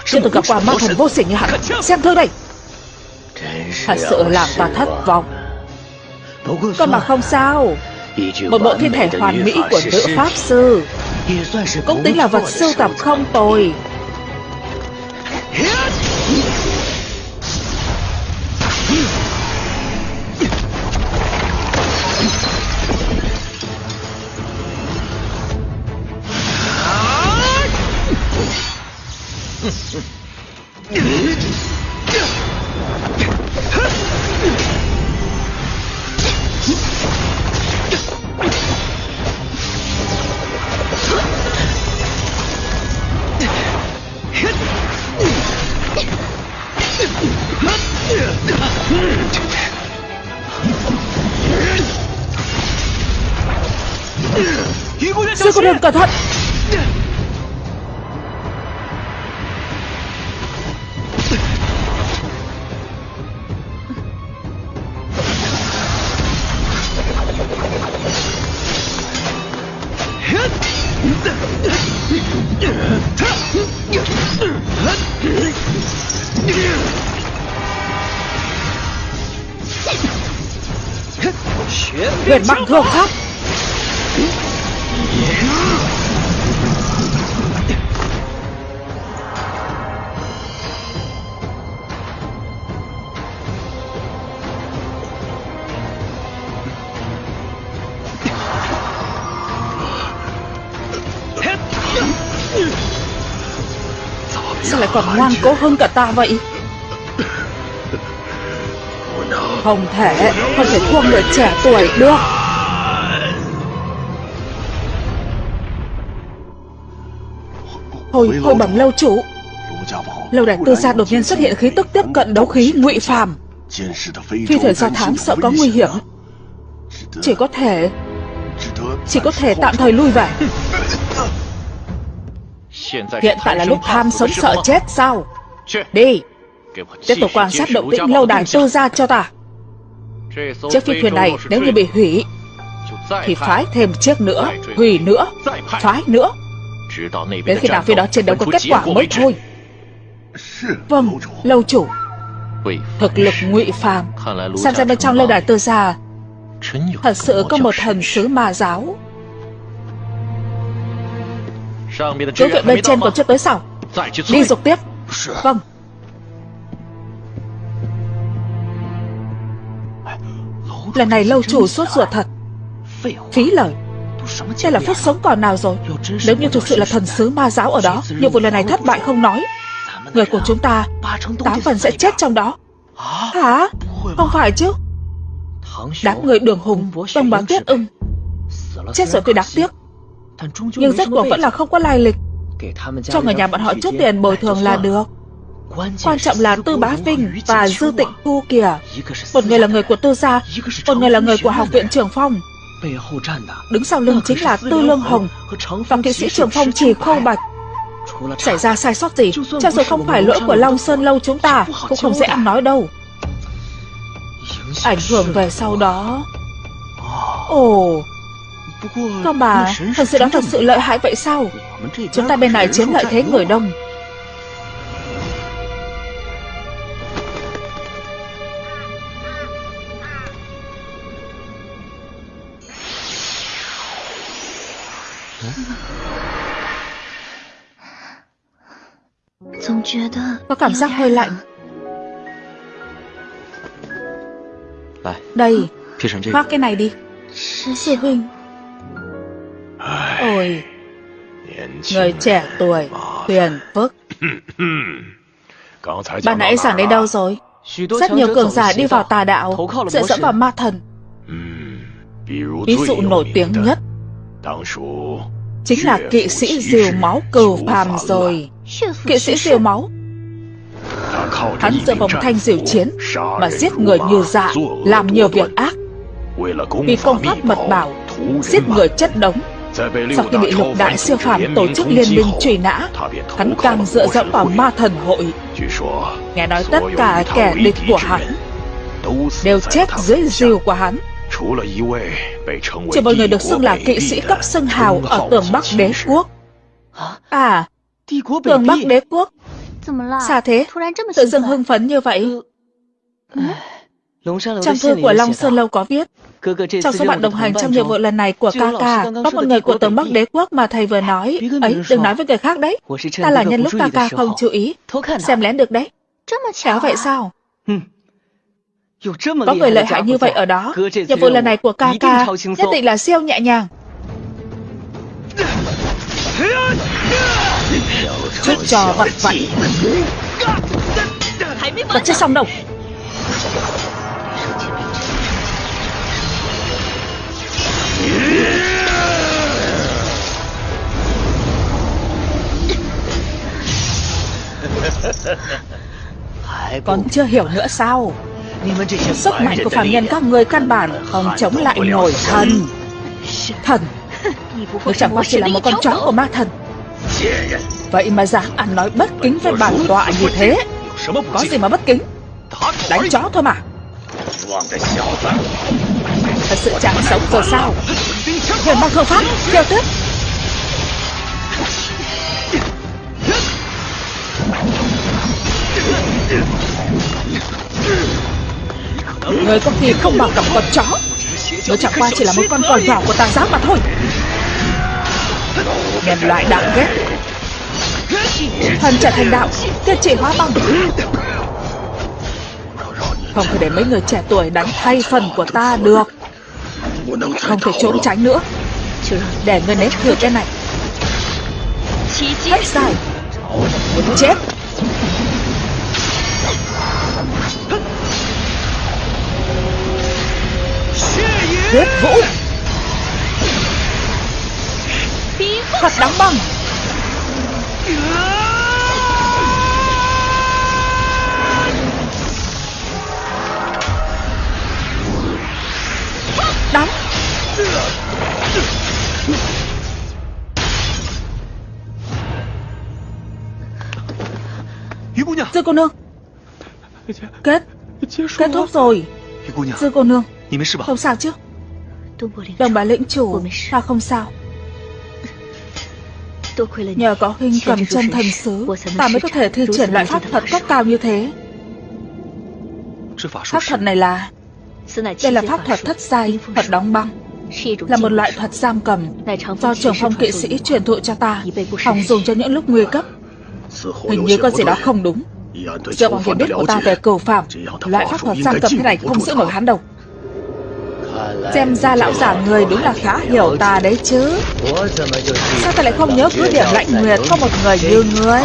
Chưa từng gặp qua ma thần vô sỉ như hắn. Xem thương đây Thật sự làm ta thất vọng. Còn mà không sao. Một bộ thiên thể hoàn mỹ của nữ Pháp Sư Cũng tính là vật sưu tập không tồi cô đường cẩn thận. Huyền băng thương pháp. Sao lại còn ngoan cố hơn cả ta vậy? Không thể Không thể thua người trẻ tuổi được. Hồi, hồi bẩm lâu chủ. Lâu đại tư gia đột nhiên xuất hiện khí tức tiếp cận đấu khí ngụy phàm. Phi thuyền do thám sợ có nguy hiểm Chỉ có thể Chỉ có thể tạm thời lui về. Hiện tại là lúc tham sống sợ chết sao? Đi. Tiếp tục quan sát động tĩnh lâu đài tư gia cho ta. Chiếc phi thuyền này nếu như bị hủy Thì phái thêm chiếc nữa Hủy nữa Phái nữa. Đến khi nào phía đó chiến đấu có kết quả mới thôi. Vâng, lâu chủ. Thực lực ngụy phàm. Xem ra bên trong lâu đài tư gia Thật sự có một thần sứ ma giáo Cứu viện bên trên còn chưa tới sao Đi dục tiếp. Vâng. Lần này lâu chủ suốt ruột thật. Phí lời. Đây là phép sống còn nào rồi? Nếu như thực sự là thần sứ ma giáo ở đó Nhiệm vụ lần này thất bại không nói. Người của chúng ta Tám phần sẽ chết trong đó. Hả? Không phải chứ. Đám người đường hùng Đông bá tuyết ưng. Chết rồi tôi đáng tiếc Nhưng rất cuộc vẫn là không có lai lịch. Cho người nhà bọn họ chút tiền bồi thường là được. Quan trọng là Tư Bá Vinh và Dư Tịnh Thu kìa. Một người là người của Tư Gia Một người là người của Học viện Trường Phong. Đứng sau lưng chính là Tư Lương Hồng Và kỵ sĩ Trường Phong Trì Khâu Bạch. Xảy ra sai sót gì? Cho dù không phải lỗi của Long Sơn Lâu chúng ta Cũng không dễ ăn nói đâu. Ảnh hưởng về sau đó. Ồ con bà, thần sư đó thật sự lợi hại vậy sao? Chúng ta bên này chiếm lợi thế người đông. Có cảm giác hơi lạnh. Đây, khoác cái này đi. Sư huynh, Ôi. Người trẻ tuổi Huyền phức. Bạn nãy giảng đến đâu rồi? Rất nhiều cường giả đi vào tà đạo Dựa dẫm vào ma thần. Ví dụ nổi tiếng nhất Chính là kỵ sĩ diều máu cừu phàm rồi. Kỵ sĩ diều máu. Hắn dựa vào thanh diều chiến Mà giết người như dạ Làm nhiều việc ác. Vì công pháp mật bảo Giết người chất đống Sau khi bị lục đại siêu phàm tổ chức liên minh truy nã Hắn càng dựa dẫm vào ma thần hội. Nghe nói tất cả kẻ địch của hắn Đều chết dưới diều của hắn. Chỉ một người được xưng là kỵ sĩ cấp xưng hào ở tường Bắc đế quốc. À Tường Bắc đế quốc. Sao thế? Tự dưng hưng phấn như vậy Trong thư của Long Sơn Lâu có viết Trong số bạn đồng hành trong nhiệm vụ lần này của ca ca Có một người của tường Bắc đế quốc mà thầy vừa nói. Ấy đừng nói với người khác đấy. Ta là nhân lúc ca ca không chú ý. Xem lén được đấy. Khéo vậy sao? có người lợi hại như vậy ở đó. Nhiệm vụ lần này của ca ca Nhất định là siêu nhẹ nhàng. Chút trò vật vặt Vẫn chưa xong đâu Còn chưa hiểu nữa sao? Sức mạnh của phạm nhân các người căn bản không chống lại nổi thần. Thần? Ngươi chẳng qua chỉ là một con chó của ma thần. Vậy mà dám ăn nói bất kính với bản tọa như thế. Có gì mà bất kính? Đánh chó thôi mà Thật sự chẳng sống rồi sao. Hồn băng không phát Kêu tiếp Người có khi không bằng gặp con chó. Nó chẳng qua chỉ là một con cò nhỏ của tà giáo mà thôi. Nhân loại đáng ghét. Thần trở thành đạo Tiết trị hóa băng Không thể để mấy người trẻ tuổi đánh thay phần của ta được. Không thể trốn tránh nữa. Để người nếm thử cái này. Hết dài Muốn chết. Huyết vũ. Thật đóng băng Sư cô nương. Kết. Kết thúc rồi. Sư cô nương. Không sao chứ? Đồng bà lĩnh chủ. Ta không sao? Nhờ có huynh cầm chân thần sứ Ta mới có thể thi triển loại pháp thuật cấp cao như thế. Pháp thuật này là Đây là pháp thuật thất giai Thuật đóng băng. Là một loại thuật giam cầm Do trưởng phong kỵ sĩ truyền thụ cho ta. Phòng dùng cho những lúc nguy cấp. Hình như có gì đó không đúng Dựa vào hiểu biết của ta về cầu phạm. Loại pháp thuật sang cầm thế này không giữ nổi hắn đâu. Xem ra lão già người đúng là khá hiểu ta đấy chứ. Sao ta lại không nhớ cứ điểm lạnh nguyệt có một người như ngươi?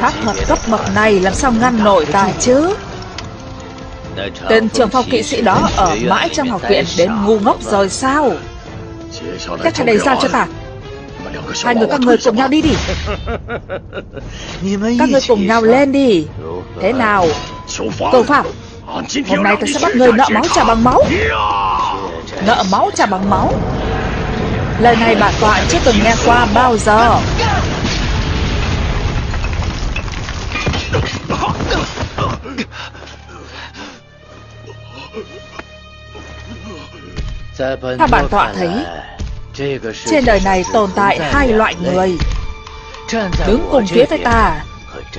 Pháp thuật cấp bậc này làm sao ngăn nổi ta chứ? Tên trường phong kỵ sĩ đó ở mãi trong học viện đến ngu ngốc rồi sao? Cách trả đầy giao cho ta Hai người các người cùng nhau đi đi. Các người cùng nhau lên đi. Thế nào? Cầu phạm. Hôm nay ta sẽ bắt người nợ máu trả bằng máu. Nợ máu trả bằng máu. Lời này bản tọa chưa từng nghe qua bao giờ Theo bản tọa thấy Trên đời này tồn tại hai loại người. Đứng cùng phía với ta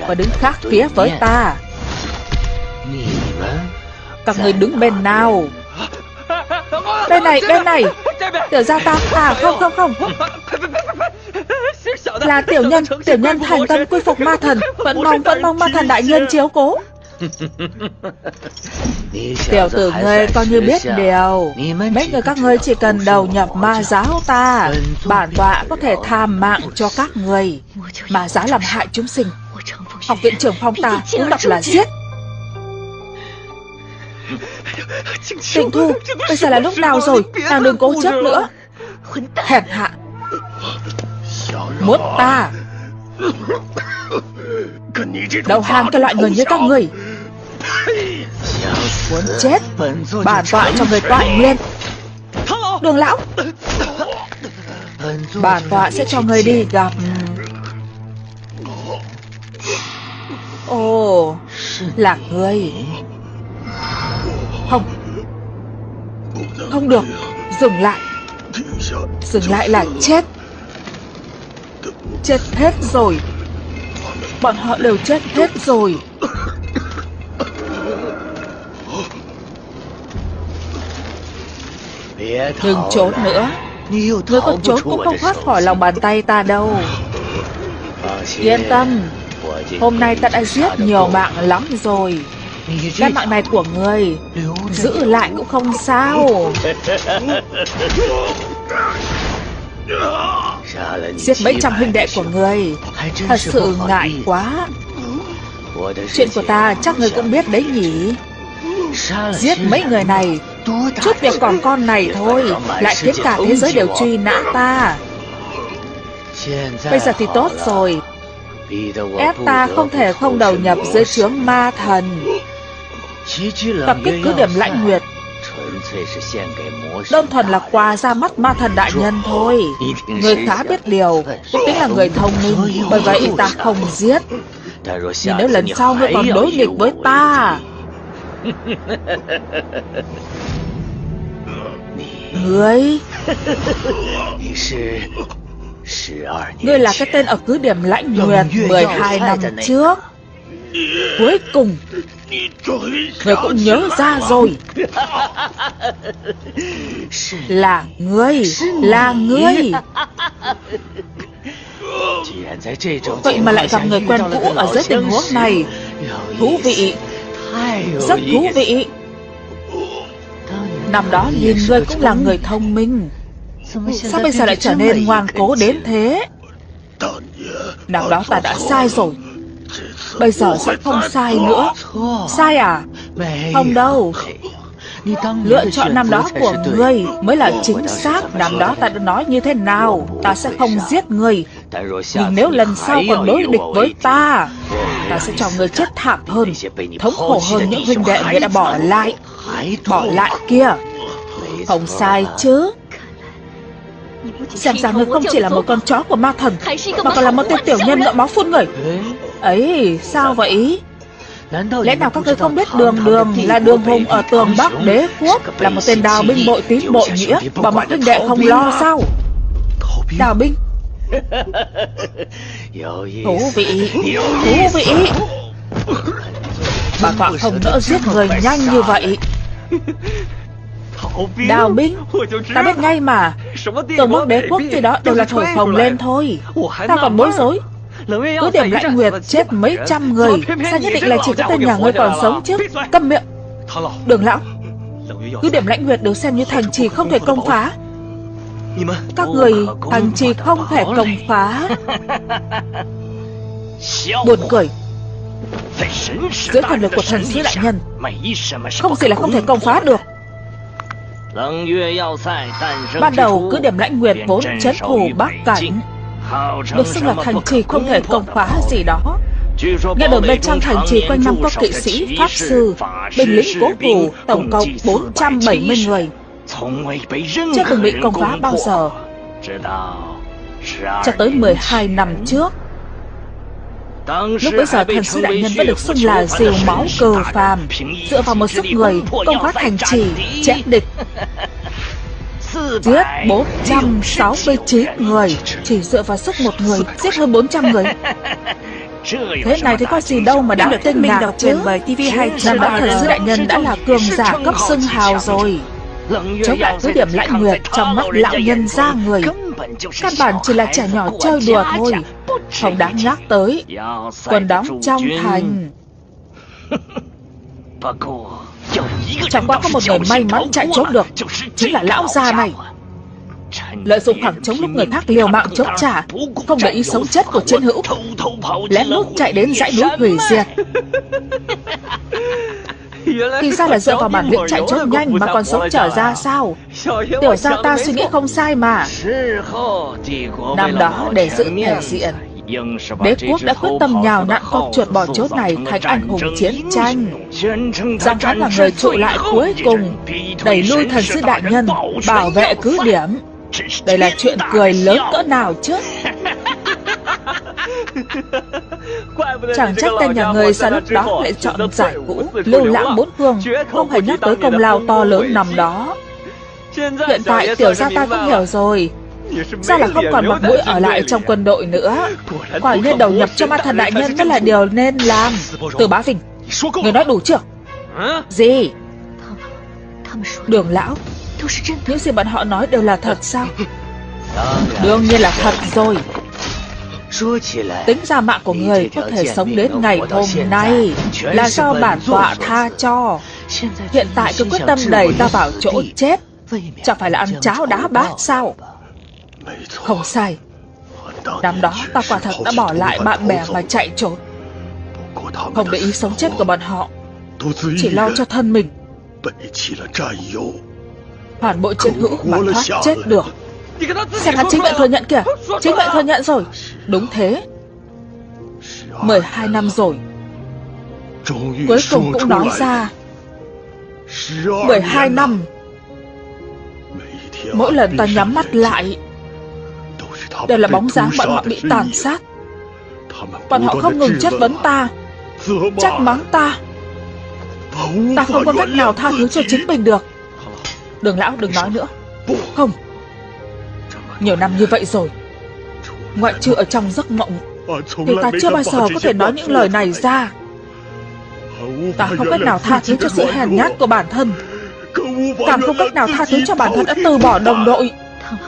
Và đứng khác phía với ta. Các người đứng bên nào? Bên này, bên này. Tiểu gia ta, à không không không. Là tiểu nhân, tiểu nhân thành tâm quy phục ma thần. Vẫn mong, vẫn mong ma thần đại nhân chiếu cố. Tiểu tử ngươi coi như biết điều. Mấy người các ngươi chỉ cần đầu nhập ma giáo ta. Bản tọa có thể tham mạng cho các người. Ma giáo làm hại chúng sinh. Học viện trưởng phong ta cũng đọc là giết. Tịnh Thu, bây giờ là lúc nào rồi? Nàng đừng cố chấp nữa. Hèn hạ. Muốn ta Đầu hàng cho loại người như các người Muốn chết. Bản tọa cho người tọa nguyên Đường lão. Bản tọa sẽ cho người đi gặp. Ồ Là người Không. Không được. Dừng lại. Dừng lại là chết. Chết hết rồi Bọn họ đều chết hết rồi. Đừng trốn nữa. Ngươi có trốn cũng không thoát khỏi lòng bàn tay ta đâu. Yên tâm. Hôm nay ta đã giết nhiều mạng lắm rồi. Cái mạng này của ngươi, Giữ lại cũng không sao. Giết mấy trăm huynh đệ của ngươi Thật sự ngại quá. Chuyện của ta chắc ngươi cũng biết đấy nhỉ? Giết mấy người này. Chút việc còn con này thôi Lại khiến cả thế giới đều truy nã ta. Bây giờ thì tốt rồi. Ép ta không thể không đầu nhập dưới trướng ma thần. Tập kích cứ điểm lãnh nguyệt Đơn thuần là quà ra mắt ma thần đại nhân thôi. Người khá biết điều Cũng tính là người thông minh Bởi vậy ta không giết. Nhưng nếu lần sau ngươi còn đối nghịch với ta. Ngươi? Ngươi là cái tên ở cứ điểm lãnh nguyệt 12 năm trước. Cuối cùng người cũng nhớ ra rồi. Là ngươi Là ngươi Vậy mà lại gặp người quen cũ ở dưới tình huống này. Thú vị. Rất thú vị. Năm đó nhìn ngươi cũng là người thông minh. Sao bây giờ lại trở nên ngoan cố đến thế? Năm đó ta đã sai rồi. Bây giờ sẽ không sai nữa. Sai à? Không đâu. Lựa chọn năm đó của ngươi mới là chính xác. Năm đó ta đã nói như thế nào? Ta sẽ không giết ngươi. Nhưng nếu lần sau còn đối địch với ta Ta sẽ cho ngươi chết thảm hơn. Thống khổ hơn những huynh đệ ngươi đã bỏ lại. Bỏ lại kia. Không sai chứ Xem ra ngươi không chỉ là một con chó của ma thần Mà còn là một tên tiểu nhân ngợ máu phun người. Ấy, sao vậy? Lẽ nào các ngươi không biết đường đường là đường hùng ở tường Bắc đế quốc Là một tên đào binh bội tín bội nghĩa Bảo mọi huynh đệ không lo sao? Đào binh. Thú vị. Thú vị. Bà tọa không nỡ giết người nhanh như vậy Đào binh Ta biết ngay mà. Tường Bắc đế quốc khi đó đều là thổi phồng lên thôi. Ta còn bối rối cứ điểm lãnh nguyệt chết? mấy trăm người. Sao nhất định là chỉ có tên nhà ngươi còn sống chứ? Câm miệng. Đường lão. Cứ điểm lãnh nguyệt được xem như thành trì không thể công phá. Các người thành trì không thể công phá. Buồn cười. Dưới thần lực của thần sứ đại nhân. Không gì là không thể công phá được Ban đầu cứ điểm lãnh nguyệt vốn chấn thủ Bắc Cảnh. Được xưng là thành trì không thể công phá gì đó. Nghe đồn bên trong thành trì quanh năm có kỵ sĩ, pháp sư, binh lính cố thủ tổng cộng 470 người. Chưa từng bị công phá bao giờ. Cho tới 12 năm trước Lúc bấy giờ thần sứ đại nhân vẫn được xưng là diều máu cờ phàm Dựa vào một sức người công phá thành trì chém địch. Giết 469 người Chỉ dựa vào sức một người Giết hơn 400 người. Thế này thì có gì đâu mà đã tên mình đọc truyền bởi TV2 Năm đó thần sứ đại nhân đã là cường giả cấp xưng hào rồi. Chống lại cứ điểm lãnh nguyệt trong mắt lão nhân ra người Căn bản chỉ là trẻ nhỏ chơi đùa thôi. Không đáng nhắc tới Còn đóng trong thành. Chẳng qua có một người may mắn chạy trốn được, Chính là lão già này. Lợi dụng khoảng trống lúc người khác liều mạng chống trả, Không để ý sống chết của chiến hữu, Lén lút chạy đến dãy núi hủy diệt. Thì ra là dựa vào bản lĩnh chạy trốn nhanh mà còn sống trở ra sao? Tiểu ra ta suy nghĩ không sai mà. Năm đó để giữ thể diện. Đế quốc đã quyết tâm nhào nặn con chuột bò chốt này thành anh hùng chiến tranh. Rằng hắn là người trụ lại cuối cùng Đẩy lui thần sư đại nhân Bảo vệ cứ điểm. Đây là chuyện cười lớn cỡ nào chứ Chẳng trách tên nhà người sao lúc đó lại chọn giải vũ Lưu lãng bốn phương. Không hề nhắc tới công lao to lớn nằm đó Hiện tại tiểu gia ta cũng hiểu rồi. Sao là không còn mặt mũi ở lại trong quân đội nữa? Quả nhiên đầu nhập cho ma thần đại nhân mới là điều nên làm. Từ bá Vinh Người nói đủ chưa? Gì? Đường lão. Những gì bọn họ nói đều là thật sao? Đương nhiên là thật rồi Tính ra mạng của người có thể sống đến ngày hôm nay Là do bản tọa tha cho. Hiện tại cứ quyết tâm đẩy ta vào chỗ chết. Chẳng phải là ăn cháo đá bát sao? Không sai. Năm đó ta quả thật đã bỏ lại bạn bè mà chạy trốn. Không để ý sống chết của bọn họ. Chỉ lo cho thân mình. Phản bội chiến hữu mà thoát chết được. Xem hắn chính miệng thừa nhận kìa. Chính miệng thừa nhận rồi Đúng thế. 12 năm rồi. Cuối cùng cũng nói ra. 12 năm. Mỗi lần ta nhắm mắt lại, Đều là bóng dáng bọn họ bị tàn sát. Bọn họ không ngừng chất vấn ta, Trách mắng ta. Ta không có cách nào tha thứ cho chính mình được. Đường lão đừng nói nữa. Không. Nhiều năm như vậy rồi Ngoại trừ ở trong giấc mộng. Thì ta chưa bao giờ có thể nói những lời này ra. Ta không cách nào tha thứ cho sự hèn nhát của bản thân. Càng không cách nào tha thứ cho bản thân đã từ bỏ đồng đội.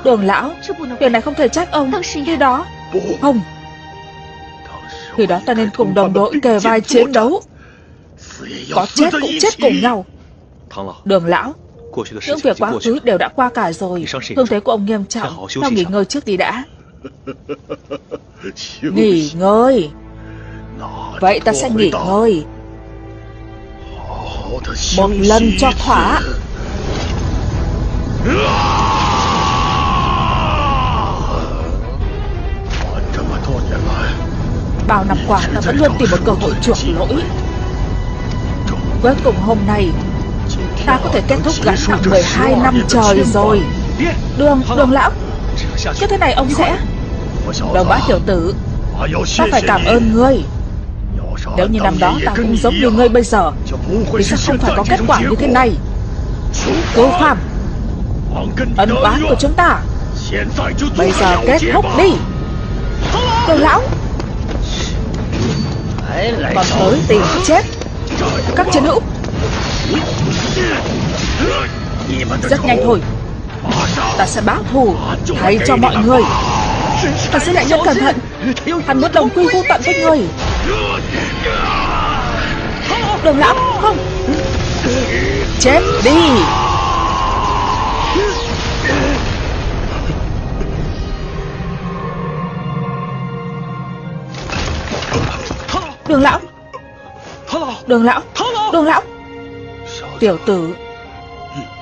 Đường lão Việc này không thể trách ông. Khi đó. Không. Khi đó ta nên cùng đồng đội kề vai chiến đấu. Có chết cũng chết cùng nhau. Đường lão những việc quá khứ đều đã qua cả rồi. Thương thế của ông nghiêm trọng. Tao nghỉ ngơi trước đi đã Nghỉ ngơi. Vậy ta sẽ nghỉ ngơi. Một lần cho thỏa. Bao năm qua ta vẫn luôn tìm một cơ hội chuộc lỗi. Cuối cùng hôm nay Ta có thể kết thúc gánh nặng 12 năm trời rồi. Đường, đường lão. Cái thế này ông sẽ Đồng bá tiểu tử, Ta phải cảm ơn ngươi. Nếu như năm đó ta cũng giống như ngươi bây giờ, Thì sẽ không phải có kết quả như thế này? Cố phạm, Ân oán của chúng ta. Bây giờ kết thúc đi. Cô lão, Còn tới tìm chết. Các chiến hữu, rất nhanh thôi. Ta sẽ báo thù, Thay cho mọi người. Ta sẽ lại nhân cẩn thận. Hắn muốn đồng quy vô tận với người. Đường lão, Không. Chết đi. Đường lão. Đường lão. Đường lão. Tiểu tử,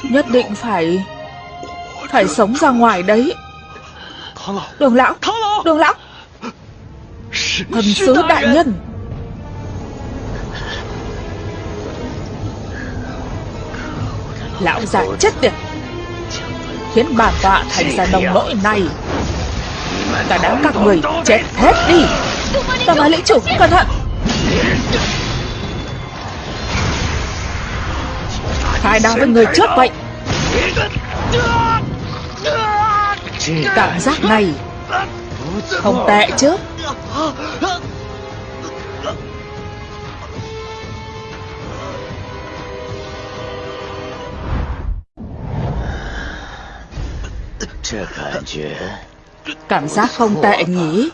Nhất định phải Phải sống ra ngoài đấy. Đường lão. Đường lão. Thần sứ đại nhân. Lão già chết tiệt. Khiến bản tọa thành ra nông nỗi này. Cả đám các người chết hết đi. Ta nói lĩnh chủ cẩn thận. Khai đao với người trước vậy Cảm giác này Không tệ chứ? Cảm giác không tệ nhỉ?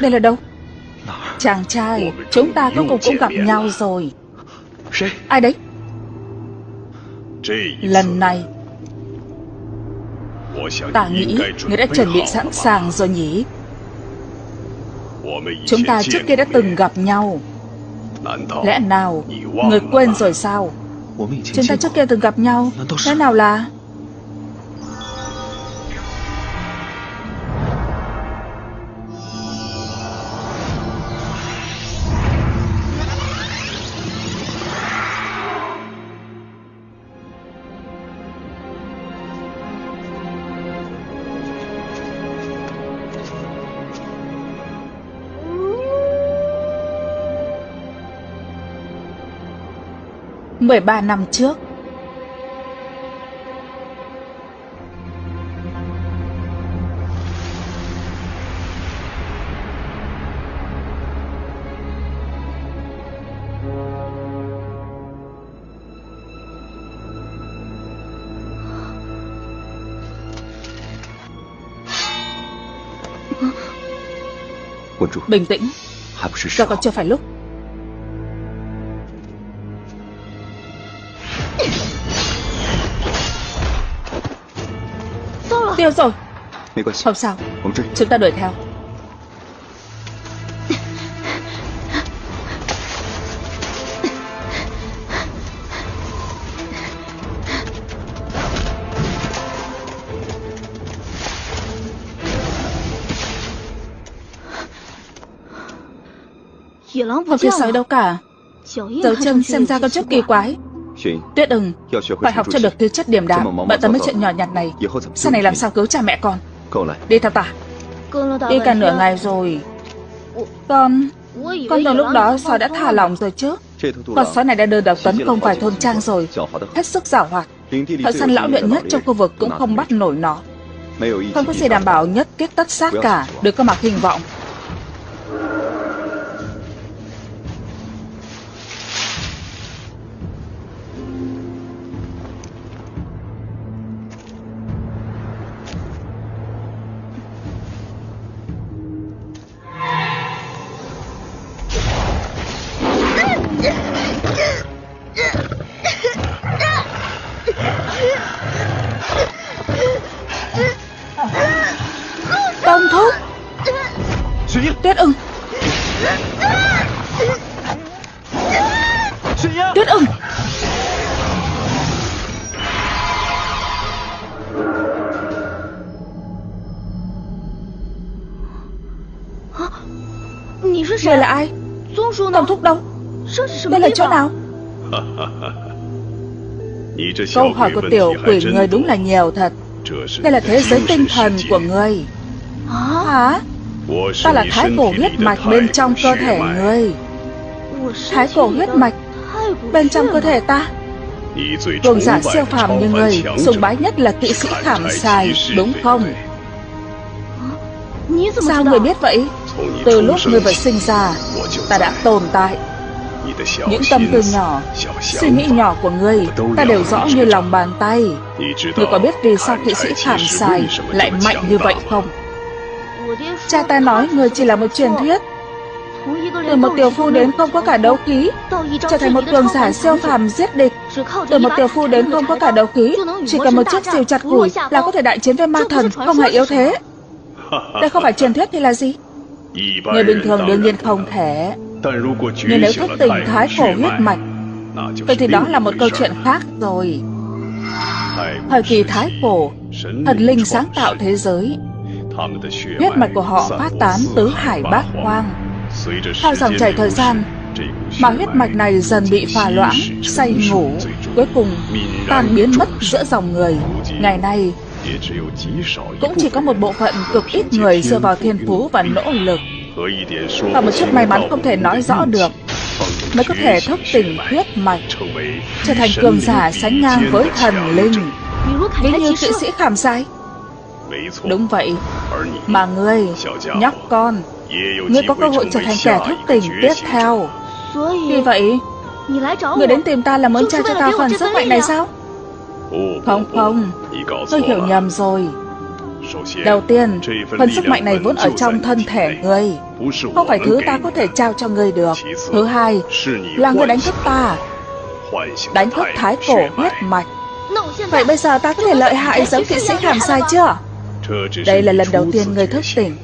Đây là đâu? Chàng trai Chúng ta cuối cùng cũng gặp nhau rồi. Ai đấy? Lần này. Ta nghĩ người đã chuẩn bị sẵn sàng rồi nhỉ? Chúng ta trước kia đã từng gặp nhau. Lẽ nào Người quên rồi sao? Chúng ta trước kia từng gặp nhau. Thế nào là 13 năm trước. Bình tĩnh. Giờ còn chưa phải lúc Tiêu rồi? Không sao. Chúng ta đuổi theo. Không phía sói đâu cả. Dấu chân xem ra có chút kỳ quái Tuyết ưng Phải học cho được tư chất điểm đạm。Bận tâm mấy chuyện nhỏ nhặt này。Sau này làm sao cứu cha mẹ con Đi theo ta Đi cả nửa ngày rồi。Con Con tưởng lúc đó sói đã thả lỏng rồi chứ？Con sói này đã đưa độc tấn công vài thôn trang rồi。Hết sức giảo hoạt。Thợ săn lão luyện nhất trong khu vực cũng không bắt nổi nó。Không có gì đảm bảo nhất kết tất sát cả Đừng có mặc hình vọng Người là ai? Tổng thúc đâu Đây là chỗ nào? Câu hỏi của tiểu quỷ người đúng là nhiều thật. Đây là thế giới tinh thần của người. Hả? Ta là thái cổ huyết mạch bên trong cơ thể người. Thái cổ huyết mạch Bên trong cơ thể ta. Cường giả siêu phàm như người Sùng bái nhất là kỵ sĩ khảm xài, Đúng không? Sao người biết vậy? Từ lúc ngươi vừa sinh ra, Ta đã tồn tại. Những tâm tư nhỏ, Suy nghĩ nhỏ của ngươi, Ta đều rõ như lòng bàn tay. Ngươi có biết vì sao kỵ sĩ khảm xài Lại mạnh như vậy không? Cha ta nói ngươi chỉ là một truyền thuyết. Từ một tiểu phu đến không có cả đấu khí Trở thành một cường giả siêu phàm giết địch. Từ một tiểu phu đến không có cả đấu khí Chỉ cần một chiếc diều chặt củi Là có thể đại chiến với ma thần, Không hề yếu thế. Đây không phải truyền thuyết thì là gì? Người bình thường đương nhiên không thể. Nhưng nếu thức tỉnh thái cổ huyết mạch, Vậy thì đó là một câu chuyện khác rồi. Thời kỳ thái cổ, Thần linh sáng tạo thế giới. Huyết mạch của họ phát tán tứ hải bát hoang theo dòng chảy thời gian Mà huyết mạch này dần bị phà loãng Say ngủ Cuối cùng tan biến mất giữa dòng người. Ngày nay Cũng chỉ có một bộ phận cực ít người dựa vào thiên phú và nỗ lực. Và một chút may mắn không thể nói rõ được Mới có thể thức tỉnh huyết mạch Trở thành cường giả sánh ngang với thần linh. Ví như kỵ sĩ khảm sai. Đúng vậy Mà ngươi, nhóc con Ngươi có cơ hội trở thành kẻ thức tỉnh tiếp theo. Vì vậy Ngươi đến tìm ta là muốn trao cho ta phần sức mạnh này sao? Không không Tôi hiểu nhầm rồi. Đầu tiên, phần sức mạnh này vốn ở trong thân thể ngươi. Không phải thứ ta có thể trao cho ngươi được. Thứ hai, là ngươi đánh thức ta. Đánh thức thái cổ huyết mạch. Vậy bây giờ ta có thể lợi hại giống kỵ sĩ khảm sai chưa? Đây là lần đầu tiên người thức tỉnh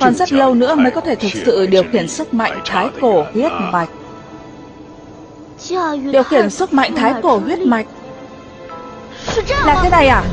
Còn rất lâu nữa mới có thể thực sự điều khiển sức mạnh thái cổ huyết mạch. Điều khiển sức mạnh thái cổ huyết mạch. Là thế này à